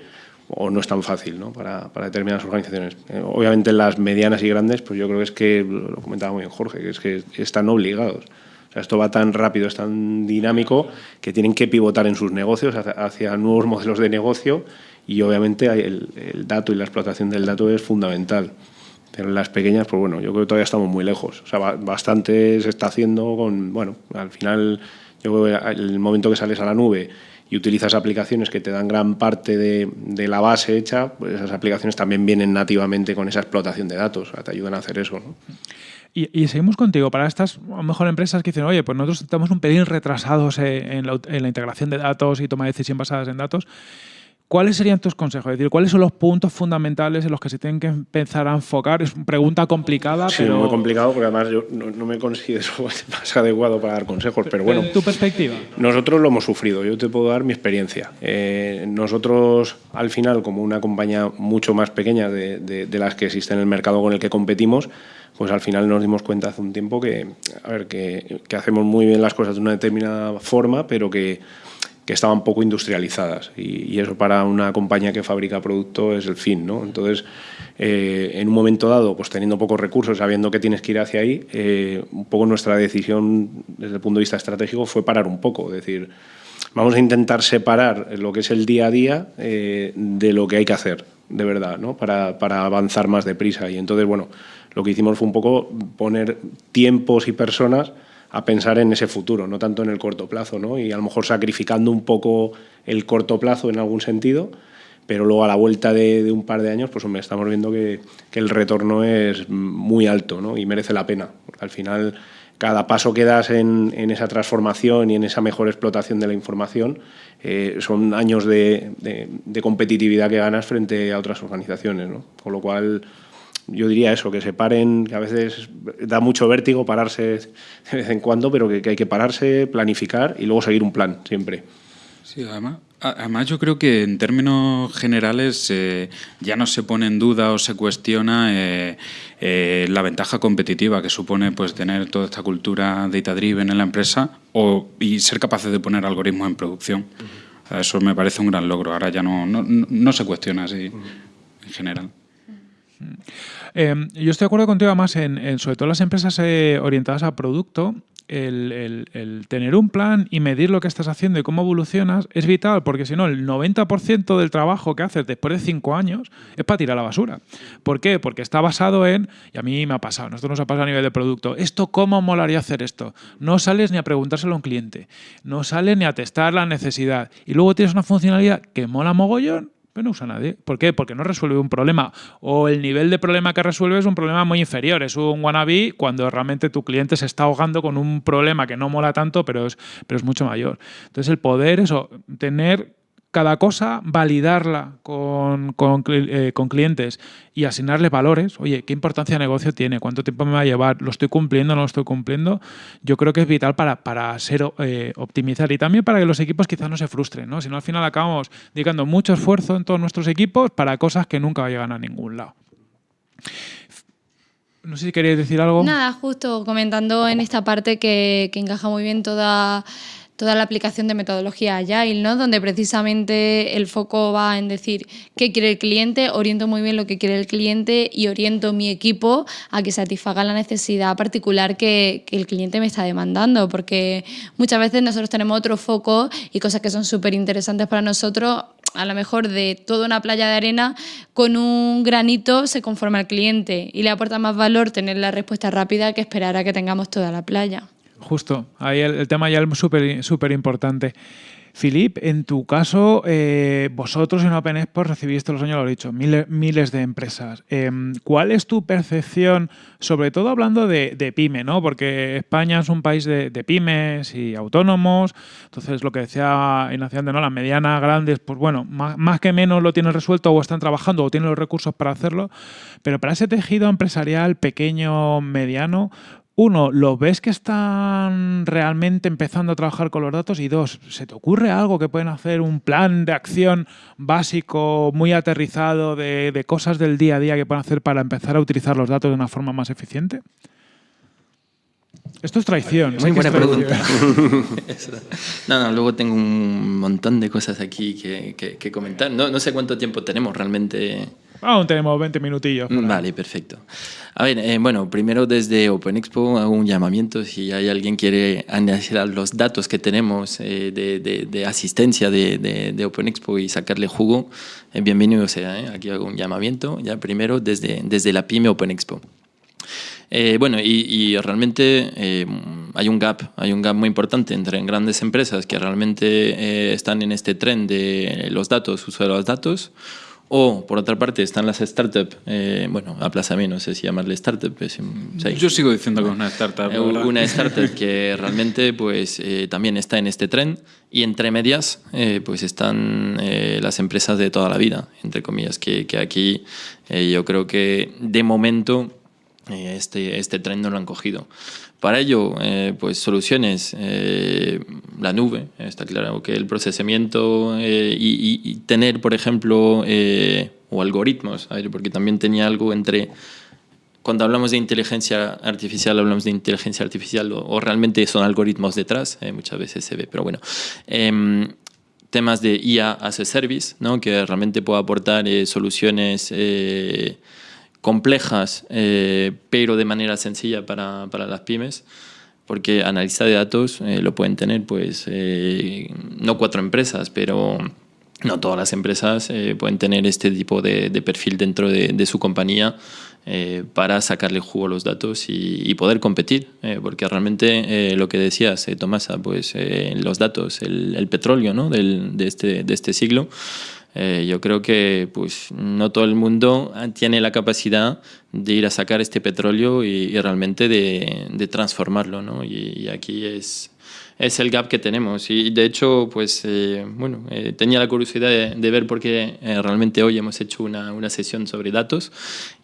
o no es tan fácil ¿no? Para, para, determinadas organizaciones. Eh, obviamente las medianas y grandes, pues yo creo que es que, lo comentaba muy bien Jorge, que es que están obligados. O sea, esto va tan rápido, es tan dinámico, que tienen que pivotar en sus negocios hacia, nuevos modelos de negocio y obviamente el dato y la explotación del dato es fundamental. Pero las pequeñas, pues bueno, yo creo que todavía estamos muy lejos. O sea, bastante se está haciendo con, bueno, al final, yo creo que el momento que sales a la nube y utilizas aplicaciones que te dan gran parte de, de la base hecha, pues esas aplicaciones también vienen nativamente con esa explotación de datos, o sea, te ayudan a hacer eso. ¿no? Y, seguimos contigo. Para estas, a lo mejor, empresas que dicen, oye, pues nosotros estamos un pelín retrasados en la, en la integración de datos y toma de decisión basadas en datos. ¿Cuáles serían tus consejos? Es decir, ¿cuáles son los puntos fundamentales en los que se tienen que empezar a enfocar? Es una pregunta complicada, sí, pero... muy complicado porque además yo no, me considero más adecuado para dar consejos, pero bueno... ¿En tu perspectiva? Nosotros lo hemos sufrido, yo te puedo dar mi experiencia. Eh, nosotros, al final, como una compañía mucho más pequeña de, de, las que existe en el mercado con el que competimos, pues al final nos dimos cuenta hace un tiempo que, a ver, que, que hacemos muy bien las cosas de una determinada forma, pero que que estaban poco industrializadas y, eso para una compañía que fabrica producto es el fin. ¿no? Entonces, eh, en un momento dado, pues teniendo pocos recursos, sabiendo que tienes que ir hacia ahí, eh, un poco nuestra decisión desde el punto de vista estratégico fue parar un poco, es decir, vamos a intentar separar lo que es el día a día eh, de lo que hay que hacer, de verdad, ¿no? para, para avanzar más deprisa. Y entonces, bueno, lo que hicimos fue un poco poner tiempos y personas a pensar en ese futuro, no tanto en el corto plazo, ¿no? y a lo mejor sacrificando un poco el corto plazo en algún sentido, pero luego a la vuelta de, un par de años, pues hombre, estamos viendo que, el retorno es muy alto ¿no? y merece la pena, porque al final cada paso que das en, esa transformación y en esa mejor explotación de la información eh, son años de, de, de, competitividad que ganas frente a otras organizaciones, ¿no? con lo cual yo diría eso, que se paren, que a veces da mucho vértigo pararse de vez en cuando, pero que, hay que pararse, planificar y luego seguir un plan siempre. Sí, además, además yo creo que en términos generales eh, ya no se pone en duda o se cuestiona eh, eh, la ventaja competitiva que supone pues tener toda esta cultura data-driven en la empresa o, y ser capaces de poner algoritmos en producción. Eso me parece un gran logro. Ahora ya no, no, no se cuestiona así en general. Em, yo estoy de acuerdo contigo además en, sobre todo las empresas eh, orientadas a producto, el, tener un plan y medir lo que estás haciendo y cómo evolucionas es vital porque si no, el 90% del trabajo que haces después de cinco años es para tirar la basura. ¿Por qué? Porque está basado en, y a mí me ha pasado, nosotros nos ha pasado a nivel de producto, ¿esto cómo molaría hacer esto? No sales ni a preguntárselo a un cliente, no sales ni a testar la necesidad y luego tienes una funcionalidad que mola mogollón no usa nadie. ¿Por qué? Porque no resuelve un problema. O el nivel de problema que resuelve es un problema muy inferior. Es un wannabe cuando realmente tu cliente se está ahogando con un problema que no mola tanto, pero es, pero es mucho mayor. Entonces, el poder, eso, tener cada cosa validarla con, eh, con, clientes y asignarle valores. Oye, ¿qué importancia de negocio tiene? ¿Cuánto tiempo me va a llevar? ¿Lo estoy cumpliendo no lo estoy cumpliendo? Yo creo que es vital para, para ser eh, optimizar y también para que los equipos quizás no se frustren. ¿no? Si no, al final acabamos dedicando mucho esfuerzo en todos nuestros equipos para cosas que nunca llegan a ningún lado. No sé si queréis decir algo. Nada, justo comentando en esta parte que encaja muy bien toda toda la aplicación de metodología Agile, ¿no? donde precisamente el foco va en decir qué quiere el cliente, oriento muy bien lo que quiere el cliente y oriento mi equipo a que satisfaga la necesidad particular que, que el cliente me está demandando, porque muchas veces nosotros tenemos otro foco y cosas que son súper interesantes para nosotros, a lo mejor de toda una playa de arena, con un granito se conforma al cliente y le aporta más valor tener la respuesta rápida que esperar a que tengamos toda la playa. Justo, ahí el, tema ya es súper importante. Filip, en tu caso, eh, vosotros en Open Expo recibís todos los años, lo he dicho, miles, miles de empresas. Em, ¿Cuál es tu percepción, sobre todo hablando de, pyme, ¿no? porque España es un país de, pymes y autónomos, entonces lo que decía Ignacio ¿no? las medianas, grandes, pues bueno, más, más, que menos lo tienen resuelto o están trabajando o tienen los recursos para hacerlo, pero para ese tejido empresarial pequeño, mediano, uno, ¿lo ves que están realmente empezando a trabajar con los datos? Y dos, ¿se te ocurre algo que pueden hacer un plan de acción básico, muy aterrizado, de, cosas del día a día que pueden hacer para empezar a utilizar los datos de una forma más eficiente? Esto es traición. Muy buena pregunta. no, no, luego tengo un montón de cosas aquí que, comentar. No, no sé cuánto tiempo tenemos realmente. Aún tenemos 20 minutillos. Vale, perfecto. A ver, eh, bueno, primero desde Open Expo hago un llamamiento si hay alguien quiere analizar los datos que tenemos eh, de, de, asistencia de, de, Open Expo y sacarle jugo, eh, bienvenido sea. Aquí hago un llamamiento, ya primero desde, desde la PyME Open Expo. bueno, y, y realmente hay un gap, hay un gap muy importante entre grandes empresas que realmente están en este tren de los datos, uso de los datos, O, por otra parte, están las startups, eh, bueno, Aplázame, no sé si llamarle startup. Sí. Yo sigo diciendo que es una startup. Eh, una startup que realmente pues, eh, también está en este tren y entre medias pues están las empresas de toda la vida, entre comillas, que, que aquí yo creo que de momento este, este tren no lo han cogido. Para ello, eh, pues soluciones, eh, la nube, está claro que el procesamiento eh, y, tener, por ejemplo, o algoritmos, porque también tenía algo entre, cuando hablamos de inteligencia artificial, hablamos de inteligencia artificial o, realmente son algoritmos detrás, muchas veces se ve, pero bueno em, temas de IA as a service, ¿no? que realmente pueda aportar soluciones complejas, eh, pero de manera sencilla para, para, las pymes, porque analista de datos eh, lo pueden tener, pues, eh, no cuatro empresas, pero no todas las empresas pueden tener este tipo de, de perfil dentro de, de su compañía para sacarle jugo a los datos y, y poder competir, porque realmente lo que decías, Tomasa, pues los datos, el, el petróleo ¿no? Del, de, este, de este siglo, eh, yo creo que pues, no todo el mundo tiene la capacidad de ir a sacar este petróleo y, realmente de, de transformarlo. ¿no? y, aquí es, es el gap que tenemos. Y de hecho, pues eh, bueno, eh, tenía la curiosidad de, ver por qué eh, realmente hoy hemos hecho una, una, sesión sobre datos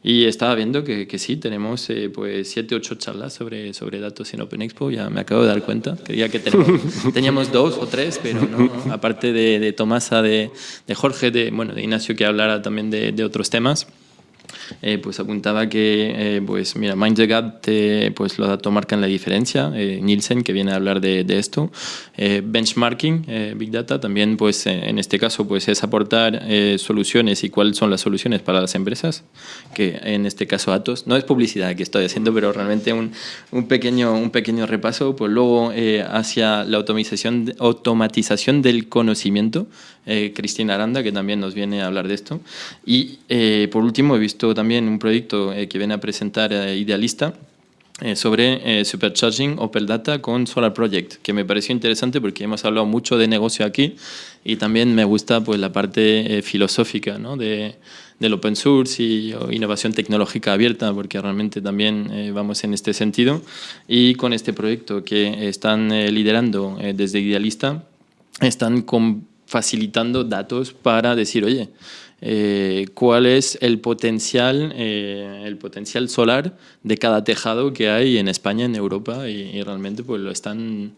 y estaba viendo que, que sí, tenemos pues siete, ocho charlas sobre, sobre datos en Open Expo, ya me acabo de dar cuenta. Creía que teníamos dos o tres, pero no, aparte de, de Tomasa, de, de, Jorge, de, bueno, de Ignacio que hablara también de otros temas. Eh, pues apuntaba que, eh, pues mira, Mind the Gap, pues los datos marcan la diferencia. Eh, Nielsen, que viene a hablar de, de esto. benchmarking, Big Data, también, pues en este caso, pues es aportar soluciones y cuáles son las soluciones para las empresas, que en este caso Atos. No es publicidad que estoy haciendo, pero realmente un, un pequeño, un pequeño repaso. Pues luego hacia la automatización, automatización del conocimiento. Cristina Aranda, que también nos viene a hablar de esto. Y por último, he visto también un proyecto eh, que viene a presentar eh, Idealista eh, sobre Supercharging Opel Data con Solar Project, que me pareció interesante porque hemos hablado mucho de negocio aquí y también me gusta pues, la parte filosófica ¿no? de, del open source y innovación tecnológica abierta, porque realmente también vamos en este sentido. Y con este proyecto que están liderando desde Idealista, están facilitando datos para decir, oye, eh, cuál es el potencial, eh, el potencial solar de cada tejado que hay en España, en Europa, y, realmente pues, lo están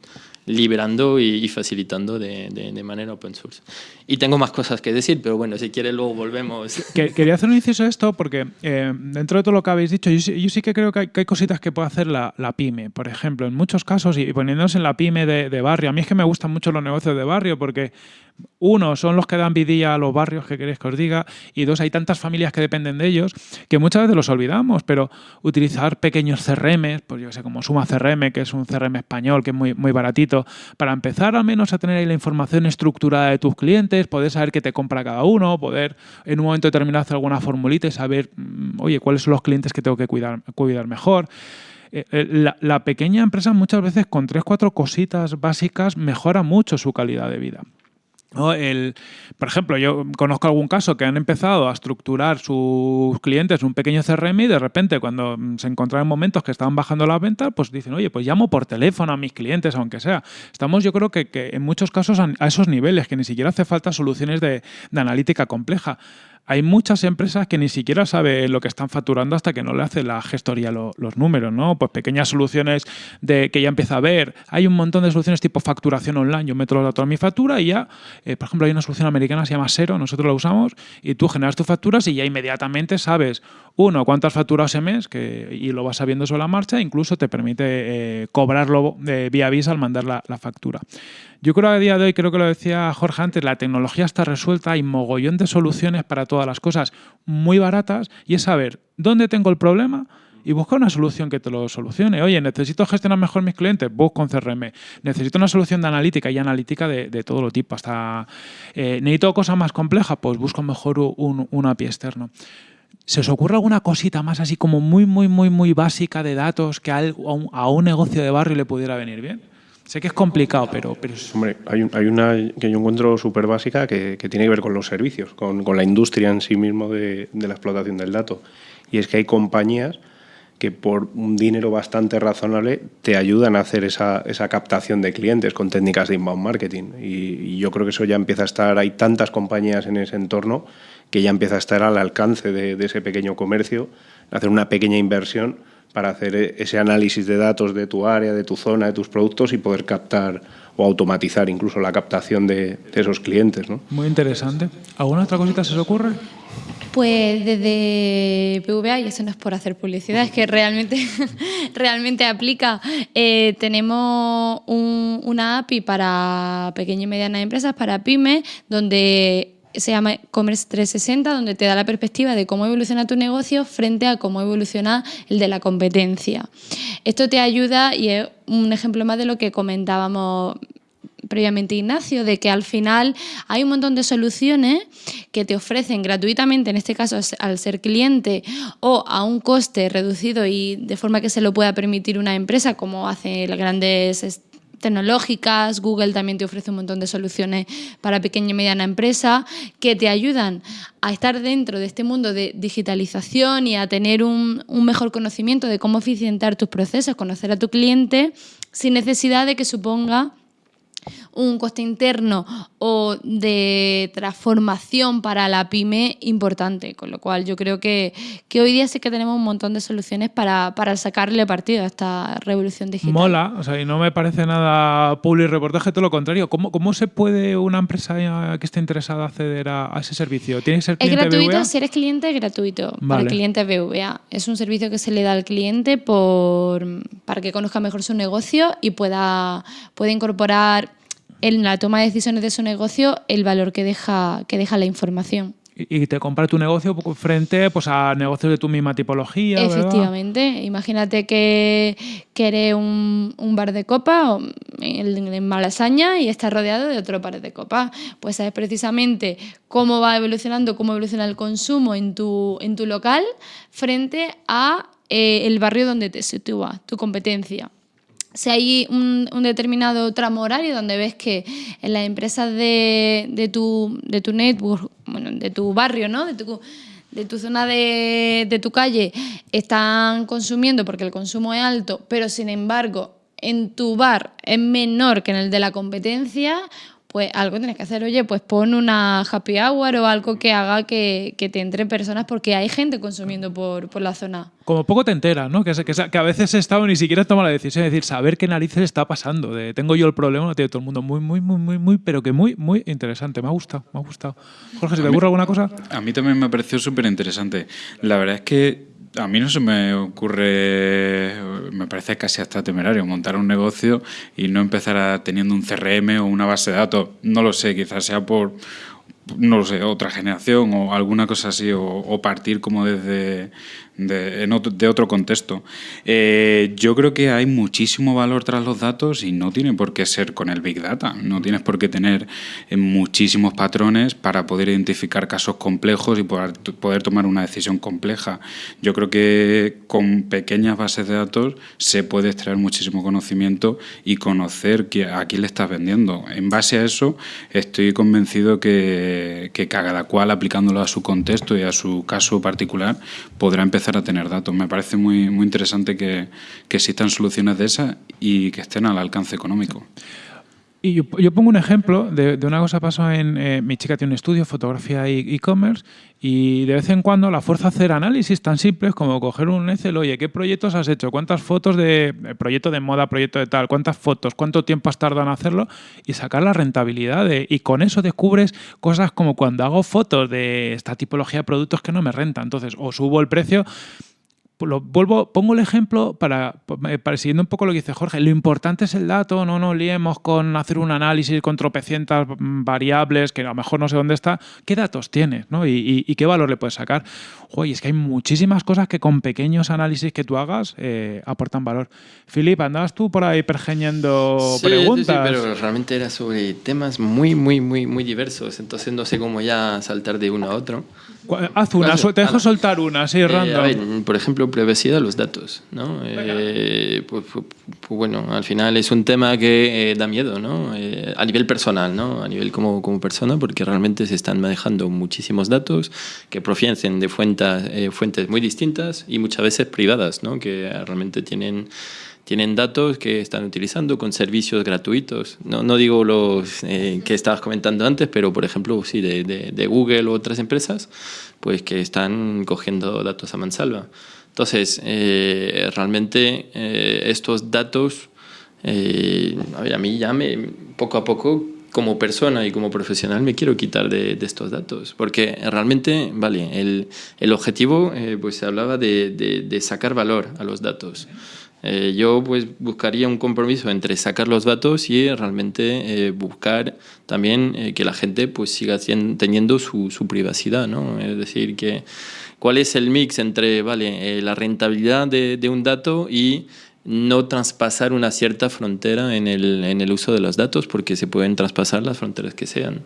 liberando y, facilitando de, de, manera open source. Y tengo más cosas que decir, pero bueno, si quiere luego volvemos. quería hacer un inciso a esto porque eh, dentro de todo lo que habéis dicho, yo, sí que creo que hay, que hay, cositas que puede hacer la, la, pyme. Por ejemplo, en muchos casos, y poniéndonos en la pyme de, de barrio, a mí es que me gustan mucho los negocios de barrio porque uno, son los que dan vidilla a los barrios, que queréis que os diga, y dos, hay tantas familias que dependen de ellos que muchas veces los olvidamos, pero utilizar pequeños CRM, pues yo sé, como Suma CRM, que es un CRM español, que es muy, muy baratito, para empezar al menos a tener ahí la información estructurada de tus clientes, poder saber qué te compra cada uno, poder en un momento determinado hacer alguna formulita y saber, mm, oye, cuáles son los clientes que tengo que cuidar, cuidar mejor. Eh, eh, la, la, pequeña empresa muchas veces con tres, cuatro cositas básicas mejora mucho su calidad de vida. El, por ejemplo, yo conozco algún caso que han empezado a estructurar sus clientes un pequeño CRM y de repente cuando se encontraron momentos que estaban bajando las ventas, pues dicen, oye, pues llamo por teléfono a mis clientes, aunque sea. Estamos yo creo que, que en muchos casos a, esos niveles, que ni siquiera hace falta soluciones de, de analítica compleja hay muchas empresas que ni siquiera saben lo que están facturando hasta que no le hace la gestoría los números, ¿no? Pues pequeñas soluciones de que ya empieza a ver. Hay un montón de soluciones tipo facturación online. Yo meto los datos a mi factura y ya, eh, por ejemplo, hay una solución americana que se llama Sero, nosotros la usamos, y tú generas tus facturas y ya inmediatamente sabes, uno, cuántas facturas mes, que, y lo vas sabiendo sobre la marcha, incluso te permite eh, cobrarlo de vía Visa al mandar la, factura. Yo creo que a día de hoy, creo que lo decía Jorge antes, la tecnología está resuelta, hay mogollón de soluciones para todas las cosas muy baratas y es saber dónde tengo el problema y buscar una solución que te lo solucione. Oye, necesito gestionar mejor mis clientes, busco un CRM. Necesito una solución de analítica y analítica de, de todo lo tipo. Hasta eh, necesito cosas más complejas, pues busco mejor un, un API externo. ¿Se os ocurre alguna cosita más así como muy, muy, muy, muy básica de datos que a un, negocio de barrio le pudiera venir bien? Sé que es complicado, pero... Hombre, hay, una que yo encuentro súper básica que, tiene que ver con los servicios, con, con la industria en sí mismo de, de, la explotación del dato. Y es que hay compañías que por un dinero bastante razonable te ayudan a hacer esa, esa captación de clientes con técnicas de inbound marketing. Y, yo creo que eso ya empieza a estar, hay tantas compañías en ese entorno que ya empieza a estar al alcance de, ese pequeño comercio, hacer una pequeña inversión para hacer ese análisis de datos de tu área, de tu zona, de tus productos y poder captar o automatizar incluso la captación de, de esos clientes. ¿no? Muy interesante. ¿Alguna otra cosita se os ocurre? Pues desde PVA, y eso no es por hacer publicidad, es que realmente, realmente aplica. Eh, tenemos un, una API para pequeñas y medianas empresas, para pymes, donde se llama Commerce 360, donde te da la perspectiva de cómo evoluciona tu negocio frente a cómo evoluciona el de la competencia. Esto te ayuda y es un ejemplo más de lo que comentábamos previamente Ignacio, de que al final hay un montón de soluciones que te ofrecen gratuitamente, en este caso al ser cliente, o a un coste reducido y de forma que se lo pueda permitir una empresa, como hacen las grandes tecnológicas, Google también te ofrece un montón de soluciones para pequeña y mediana empresa que te ayudan a estar dentro de este mundo de digitalización y a tener un, un mejor conocimiento de cómo eficientar tus procesos, conocer a tu cliente sin necesidad de que suponga un coste interno o de transformación para la pyme importante, con lo cual yo creo que, que hoy día sí que tenemos un montón de soluciones para, para, sacarle partido a esta revolución digital. Mola, o sea, y no me parece nada public reportaje, todo lo contrario. ¿Cómo, cómo se puede una empresa que esté interesada acceder a, a ese servicio? ¿Tiene que ser cliente Es gratuito, BVA? si eres cliente es gratuito vale. para el cliente BVA. Es un servicio que se le da al cliente por, para que conozca mejor su negocio y pueda, pueda incorporar en la toma de decisiones de su negocio el valor que deja, que deja la información. Y te compra tu negocio frente pues, a negocios de tu misma tipología. Efectivamente. ¿verdad? Imagínate que, que eres un, un, bar de copa en, en Malasaña y estás rodeado de otro bar de copa. Pues sabes precisamente cómo va evolucionando, cómo evoluciona el consumo en tu, en tu local frente a eh, el barrio donde te sitúa, tu competencia si hay un, determinado tramo horario donde ves que en las empresas de, de, tu, de tu network, bueno, de tu barrio, ¿no? de, tu, de tu zona de, de tu calle, están consumiendo porque el consumo es alto, pero sin embargo en tu bar es menor que en el de la competencia, pues algo tienes que hacer. Oye, pues pon una happy hour o algo que haga que, que te entre personas porque hay gente consumiendo por, por la zona. Como poco te enteras, ¿no? Que, que, que a veces he estado ni siquiera toma la decisión de decir, saber qué narices está pasando. De, tengo yo el problema, no tiene todo el mundo. Muy, muy, muy, muy, muy, pero que muy, muy interesante. Me ha gustado, me ha gustado. Jorge, ¿se te ocurre alguna cosa? A mí también me ha parecido súper interesante. La verdad es que a mí no se me ocurre, me parece casi hasta temerario, montar un negocio y no empezar a, teniendo un CRM o una base de datos. No lo sé, quizás sea por, no lo sé, otra generación o alguna cosa así, o, o partir como desde de, otro, contexto. Eh, yo creo que hay muchísimo valor tras los datos y no tiene por qué ser con el Big Data. No tienes por qué tener eh, muchísimos patrones para poder identificar casos complejos y poder, tomar una decisión compleja. Yo creo que con pequeñas bases de datos se puede extraer muchísimo conocimiento y conocer a quién le estás vendiendo. En base a eso, estoy convencido que, que cada cual, aplicándolo a su contexto y a su caso particular, podrá empezar a tener datos. Me parece muy, muy interesante que, que existan soluciones de esas y que estén al alcance económico. Y yo, pongo un ejemplo de, una cosa pasó en... Eh, mi chica tiene un estudio, fotografía y e-commerce, y de vez en cuando la fuerza a hacer análisis tan simples como coger un Excel, oye, ¿qué proyectos has hecho? ¿Cuántas fotos de eh, proyecto de moda, proyecto de tal? ¿Cuántas fotos? ¿Cuánto tiempo has tardado en hacerlo? Y sacar la rentabilidad. De, y con eso descubres cosas como cuando hago fotos de esta tipología de productos que no me renta. Entonces, o subo el precio lo vuelvo, pongo el ejemplo para, para, siguiendo un poco lo que dice Jorge. Lo importante es el dato, no nos liemos con hacer un análisis con tropecientas variables que a lo mejor no sé dónde está. ¿Qué datos tienes? ¿no? Y, y, y, qué valor le puedes sacar? Oye, es que hay muchísimas cosas que con pequeños análisis que tú hagas eh, aportan valor. Filip, andabas tú por ahí pergeñando sí, preguntas. Sí, sí, pero realmente era sobre temas muy, muy, muy, muy diversos. Entonces no sé cómo ya saltar de uno a otro. Haz una, te dejo soltar una, así eh, random. por ejemplo, privacidad de los datos. ¿no? Eh, pues, pues, pues, bueno, al final es un tema que eh, da miedo, ¿no? a nivel personal, ¿no? a nivel como, como persona, porque realmente se están manejando muchísimos datos que provienen de fuentes, fuentes muy distintas y muchas veces privadas, ¿no? que realmente tienen tienen datos que están utilizando con servicios gratuitos. No, no digo los eh, que estabas comentando antes, pero por ejemplo, sí, de, de, Google u otras empresas, pues que están cogiendo datos a mansalva. Entonces, eh, realmente eh, estos datos, a ver, a mí ya me, poco a poco, como persona y como profesional, me quiero quitar de, de estos datos, porque realmente, vale, el, el objetivo, pues se hablaba de, de sacar valor a los datos. Eh, yo pues buscaría un compromiso entre sacar los datos y realmente eh, buscar también eh, que la gente pues siga teniendo su, su, privacidad, ¿no? Es decir, que cuál es el mix entre vale, la rentabilidad de, de, un dato y no traspasar una cierta frontera en el, en el uso de los datos porque se pueden traspasar las fronteras que sean.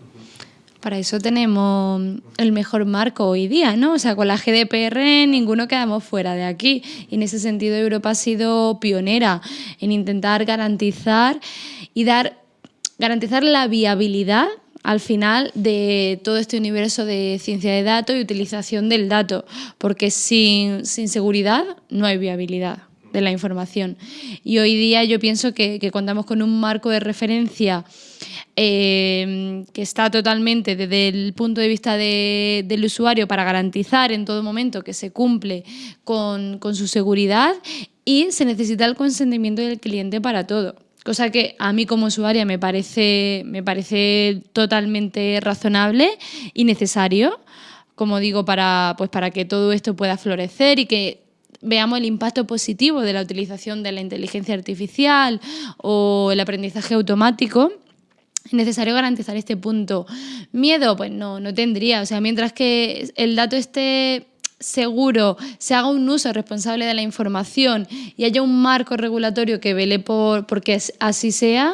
Para eso tenemos el mejor marco hoy día, ¿no? O sea, con la GDPR ninguno quedamos fuera de aquí. Y en ese sentido Europa ha sido pionera en intentar garantizar y dar garantizar la viabilidad al final de todo este universo de ciencia de datos y utilización del dato, porque sin, seguridad no hay viabilidad de la información. Y hoy día yo pienso que contamos con un marco de referencia eh, que está totalmente desde el punto de vista de, del usuario para garantizar en todo momento que se cumple con, su seguridad y se necesita el consentimiento del cliente para todo. Cosa que a mí como usuaria me parece, me parece totalmente razonable y necesario, como digo, para, pues para que todo esto pueda florecer y que veamos el impacto positivo de la utilización de la inteligencia artificial o el aprendizaje automático necesario garantizar este punto. Miedo, pues no, no tendría. O sea, mientras que el dato esté seguro, se haga un uso responsable de la información y haya un marco regulatorio que vele por porque así sea,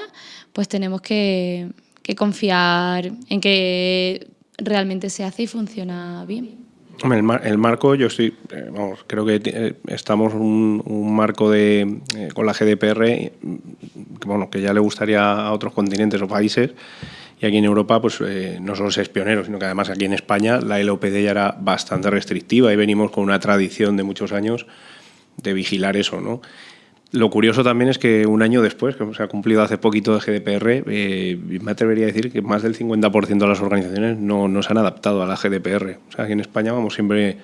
pues tenemos que, que confiar en que realmente se hace y funciona bien. El, marco, yo estoy, eh, creo que eh, estamos un, un marco de, eh, con la GDPR que, bueno, que ya le gustaría a otros continentes o países y aquí en Europa pues no solo es pionero, sino que además aquí en España la LOPD ya era bastante restrictiva y venimos con una tradición de muchos años de vigilar eso, ¿no? Lo curioso también es que un año después, que se ha cumplido hace poquito el GDPR, eh, me atrevería a decir que más del 50% de las organizaciones no, no, se han adaptado a la GDPR. O sea, aquí en España vamos siempre,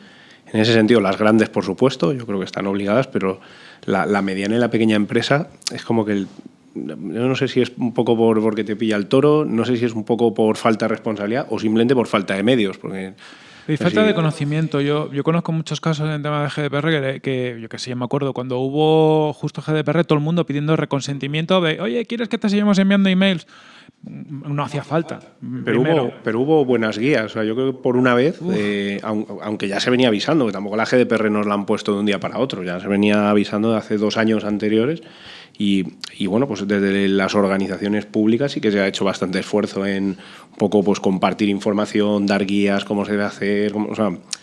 en ese sentido, las grandes, por supuesto, yo creo que están obligadas, pero la, la mediana y la pequeña empresa es como que el, yo no sé si es un poco por porque te pilla el toro, no sé si es un poco por falta de responsabilidad o simplemente por falta de medios, porque y falta de conocimiento. Yo, yo conozco muchos casos en tema de GDPR que, yo que sé, me acuerdo, cuando hubo justo GDPR, todo el mundo pidiendo reconsentimiento de, oye, ¿quieres que te sigamos enviando emails? Mm, no hacía falta. Pero hubo, pero hubo buenas guías. O sea, yo creo que por una vez, eh, aunque ya se venía avisando, que tampoco la GDPR nos la han puesto de un día para otro, ya se venía avisando de hace dos años anteriores. Y, bueno, pues desde las organizaciones públicas sí que se ha hecho bastante esfuerzo en un poco pues compartir información, dar guías, cómo se debe hacer,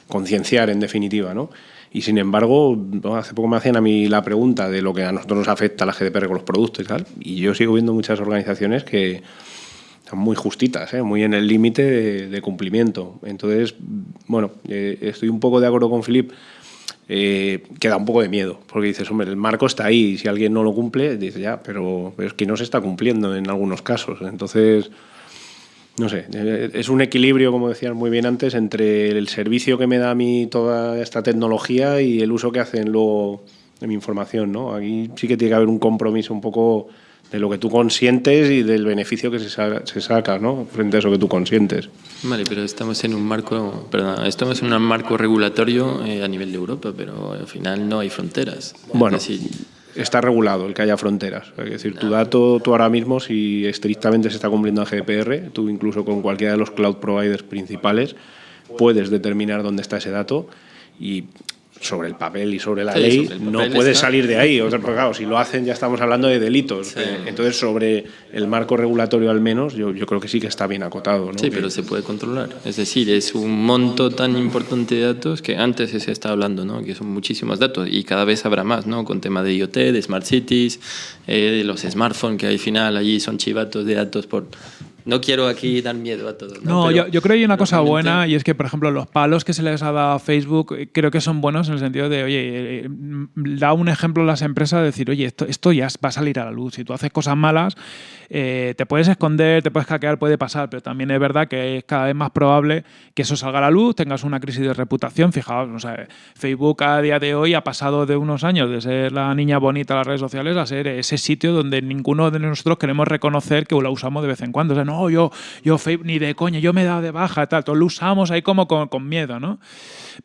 concienciar en definitiva, ¿no? Y sin embargo, hace poco me hacían a mí la pregunta de lo que a nosotros nos afecta la GDPR con los productos y tal, y yo sigo viendo muchas organizaciones que están muy justitas, ¿eh? muy en el límite de, cumplimiento. Entonces, bueno, eh, estoy un poco de acuerdo con Filip eh, queda un poco de miedo, porque dices, hombre, el marco está ahí, y si alguien no lo cumple, dice ya, pero, es que no se está cumpliendo en algunos casos. Entonces, no sé, eh, es un equilibrio, como decías muy bien antes, entre el servicio que me da a mí toda esta tecnología y el uso que hacen luego de mi información, ¿no? Aquí sí que tiene que haber un compromiso un poco de lo que tú consientes y del beneficio que se, se saca ¿no? frente a eso que tú consientes. Vale, pero estamos en un marco, perdón, estamos en un marco regulatorio eh, a nivel de Europa, pero al final no hay fronteras. Bueno, está regulado el que haya fronteras. Es decir, tu dato, tú ahora mismo, si estrictamente se está cumpliendo a GDPR, tú incluso con cualquiera de los cloud providers principales puedes determinar dónde está ese dato y sobre el papel y sobre la ley no puede salir de ahí. Porque claro, si lo hacen ya estamos hablando de delitos. Eh, entonces, sobre el marco regulatorio al menos, yo, yo, creo que sí que está bien acotado. Sí, pero se puede controlar. Es decir, es un monto tan importante de datos que antes se está hablando, ¿no? que son muchísimos datos y cada vez habrá más, ¿no? con tema de IoT, de Smart Cities, eh, de los smartphones que al final allí son chivatos de datos por no quiero aquí dar miedo a todos. No, yo, creo que hay una cosa buena y es que, por ejemplo, los palos que se les ha dado a Facebook eh, creo que son buenos en el sentido de, oye, eh, eh, da un ejemplo a las empresas de decir, oye, esto, esto ya va a salir a la luz. Si tú haces cosas malas, te puedes esconder, te puedes hackear, puede pasar, pero también es verdad que es cada vez más probable que eso salga a la luz, tengas una crisis de reputación. Fijaos, no sé, Facebook a día de hoy ha pasado de unos años de ser la niña bonita de las redes sociales a ser ese sitio donde ninguno de nosotros queremos reconocer que lo usamos de vez en cuando. O sea, no, yo, yo ni de coña, yo me he dado de baja, tal, todo lo usamos ahí como con, miedo, ¿no?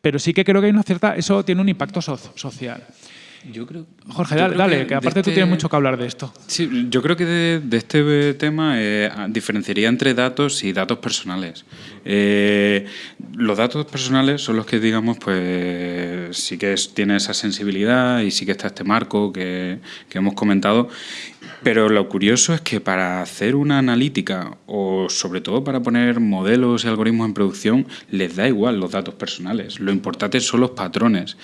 Pero sí que creo que hay una cierta, eso tiene un impacto social. Yo creo, Jorge, dale, que, aparte tú tienes este mucho que hablar de esto. Sí, yo creo que de, este tema eh, diferenciaría entre datos y datos personales. Eh, los datos personales son los que, digamos, pues sí que tiene esa sensibilidad y sí que está este marco que, que hemos comentado. Pero lo curioso es que para hacer una analítica o sobre todo para poner modelos y algoritmos en producción les da igual los datos personales. Lo importante son los patrones.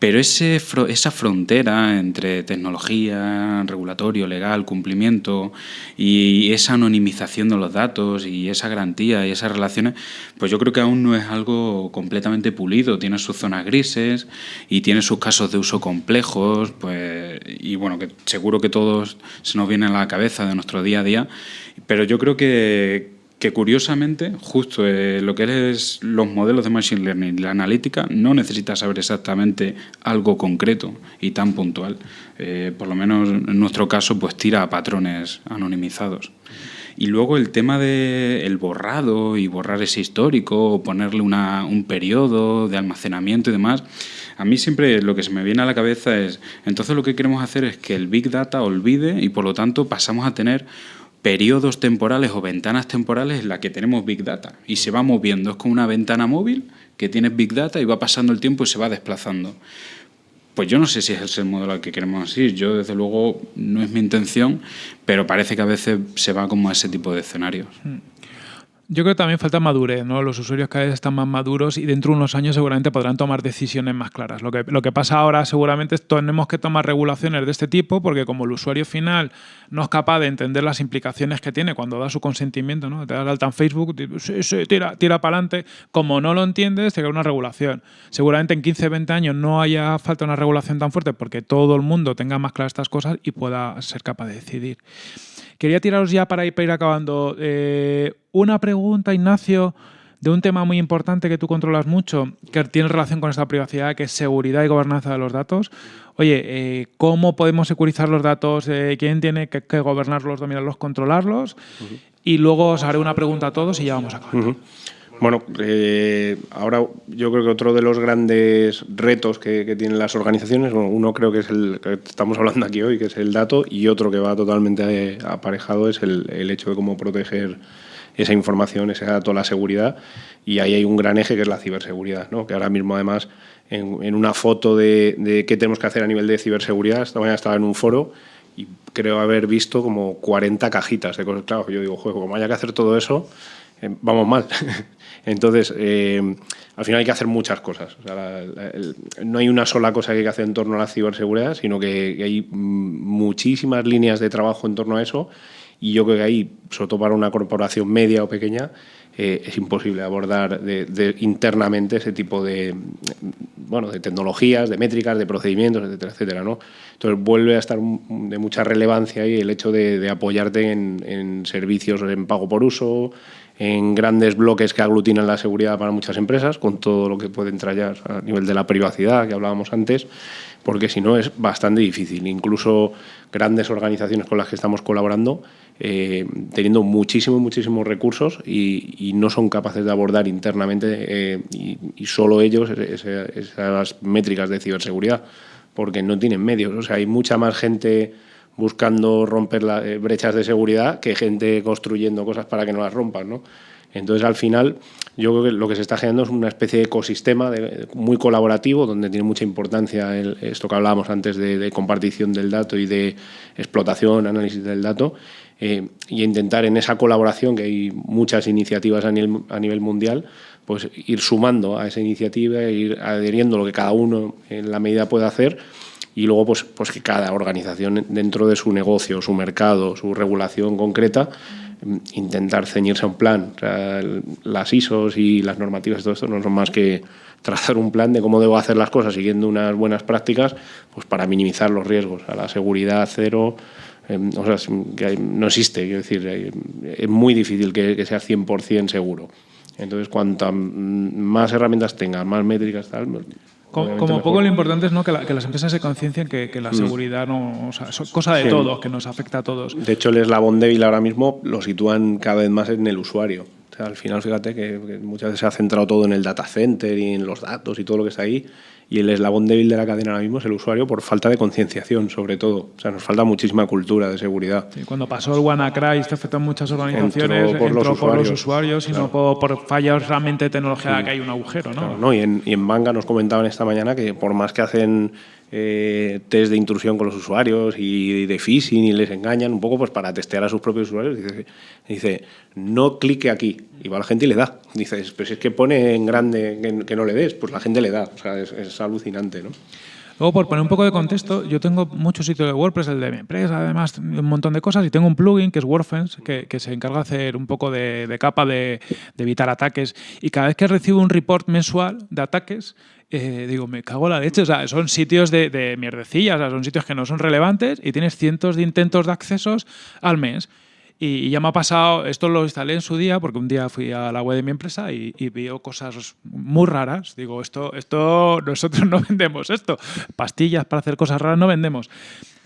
Pero ese, esa frontera entre tecnología, regulatorio, legal, cumplimiento y esa anonimización de los datos y esa garantía y esas relaciones, pues yo creo que aún no es algo completamente pulido. Tiene sus zonas grises y tiene sus casos de uso complejos, pues, y bueno, que seguro que todos se nos viene a la cabeza de nuestro día a día. Pero yo creo que, que curiosamente, justo eh, lo que es los modelos de Machine Learning, la analítica, no necesita saber exactamente algo concreto y tan puntual. Eh, por lo menos en nuestro caso, pues tira a patrones anonimizados. Y luego el tema del el borrado y borrar ese histórico o ponerle una, un periodo de almacenamiento y demás, a mí siempre lo que se me viene a la cabeza es, entonces lo que queremos hacer es que el Big Data olvide y por lo tanto pasamos a tener periodos temporales o ventanas temporales en las que tenemos Big Data y se va moviendo. Es como una ventana móvil que tiene Big Data y va pasando el tiempo y se va desplazando. Pues yo no sé si es el modelo al que queremos ir. Yo, desde luego, no es mi intención, pero parece que a veces se va como a ese tipo de escenarios. Hmm. Yo creo que también falta madurez, ¿no? Los usuarios cada vez están más maduros y dentro de unos años seguramente podrán tomar decisiones más claras. Lo que, lo que pasa ahora seguramente es que tenemos que tomar regulaciones de este tipo porque como el usuario final no es capaz de entender las implicaciones que tiene cuando da su consentimiento, ¿no? Te das alta en Facebook, sí, sí, tira, tira para adelante. Como no lo entiendes, te queda una regulación. Seguramente en 15, 20 años no haya falta una regulación tan fuerte porque todo el mundo tenga más claras estas cosas y pueda ser capaz de decidir. Quería tiraros ya para ir, para ir acabando. Eh, una pregunta, Ignacio, de un tema muy importante que tú controlas mucho, que tiene relación con esta privacidad, que es seguridad y gobernanza de los datos. Oye, eh, ¿cómo podemos securizar los datos? Eh, ¿Quién tiene que, gobernarlos, dominarlos, controlarlos? Y luego os haré una pregunta a todos y ya vamos a acabar. Bueno, eh, ahora yo creo que otro de los grandes retos que, tienen las organizaciones, uno creo que es el que estamos hablando aquí hoy, que es el dato, y otro que va totalmente eh, aparejado es el, hecho de cómo proteger esa información, ese dato, la seguridad, y ahí hay un gran eje que es la ciberseguridad, ¿no? que ahora mismo además en, una foto de, qué tenemos que hacer a nivel de ciberseguridad, esta mañana estaba en un foro y creo haber visto como 40 cajitas de cosas. Claro, yo digo, juego, como haya que hacer todo eso, eh, vamos mal. Entonces, eh, al final hay que hacer muchas cosas. no hay una sola cosa que hay que hacer en torno a la ciberseguridad, sino que, hay muchísimas líneas de trabajo en torno a eso y yo creo que ahí, sobre todo para una corporación media o pequeña, eh, es imposible abordar internamente ese tipo de, bueno, de tecnologías, de métricas, de procedimientos, etcétera, etcétera. Entonces vuelve a estar de mucha relevancia ahí el hecho de, apoyarte en, en, servicios en pago por uso, en grandes bloques que aglutinan la seguridad para muchas empresas, con todo lo que puede entrar ya a nivel de la privacidad que hablábamos antes, porque si no es bastante difícil. Incluso grandes organizaciones con las que estamos colaborando, eh, teniendo muchísimos, muchísimos recursos y, no son capaces de abordar internamente eh, y, solo ellos esas métricas de ciberseguridad, porque no tienen medios. O sea, hay mucha más gente buscando romper las eh, brechas de seguridad que gente construyendo cosas para que no las rompan, ¿no? Entonces, al final, yo creo que lo que se está generando es una especie de ecosistema muy colaborativo, donde tiene mucha importancia esto que hablábamos antes de, compartición del dato y de explotación, análisis del dato, eh, y intentar en esa colaboración, que hay muchas iniciativas a nivel, a nivel mundial, pues ir sumando a esa iniciativa, ir adheriendo lo que cada uno en la medida puede hacer y luego pues, pues que cada organización dentro de su negocio, su mercado, su regulación concreta, mm, intentar ceñirse a un plan. las ISOs y las normativas y todo esto no son más que trazar un plan de cómo debo hacer las cosas siguiendo unas buenas prácticas pues para minimizar los riesgos. A la seguridad cero, em, o sea, que no existe, quiero decir, es muy difícil que, que sea 100% seguro. Entonces, cuanto más herramientas tengas, más métricas, tal, como, poco lo importante es ¿no? que, las empresas se conciencien que, que la mm. seguridad no, es cosa de todos, que nos afecta a todos. De hecho, el eslabón débil ahora mismo lo sitúan cada vez más en el usuario. O sea, al final, fíjate que, muchas veces se ha centrado todo en el data center y en los datos y todo lo que está ahí. Y el eslabón débil de la cadena ahora mismo es el usuario por falta de concienciación, sobre todo. O sea, nos falta muchísima cultura de seguridad. cuando pasó el WannaCry, esto afectó a muchas organizaciones, entró por, los, usuarios. y no por, fallas realmente de tecnología que hay un agujero, ¿no? ¿no? Y, en, y en Manga nos comentaban esta mañana que por más que hacen eh, test de intrusión con los usuarios y de phishing y les engañan un poco pues para testear a sus propios usuarios. Dice, no clique aquí. Y va la gente y le da. Dice, pero si es que pone en grande que, no le des, pues la gente le da. O sea, es, alucinante, ¿no? Luego, por poner un poco de contexto, yo tengo muchos sitios de WordPress, el de mi empresa, además, un montón de cosas, y tengo un plugin que es WordFence, que, que se encarga de hacer un poco de, capa de, evitar ataques. Y cada vez que recibo un report mensual de ataques, eh, digo, me cago en la leche. O sea, son sitios de, de mierdecillas, o sea, son sitios que no son relevantes y tienes cientos de intentos de accesos al mes. Y, ya me ha pasado, esto lo instalé en su día, porque un día fui a la web de mi empresa y, y cosas muy raras. Digo, esto, esto, nosotros no vendemos esto. Pastillas para hacer cosas raras no vendemos.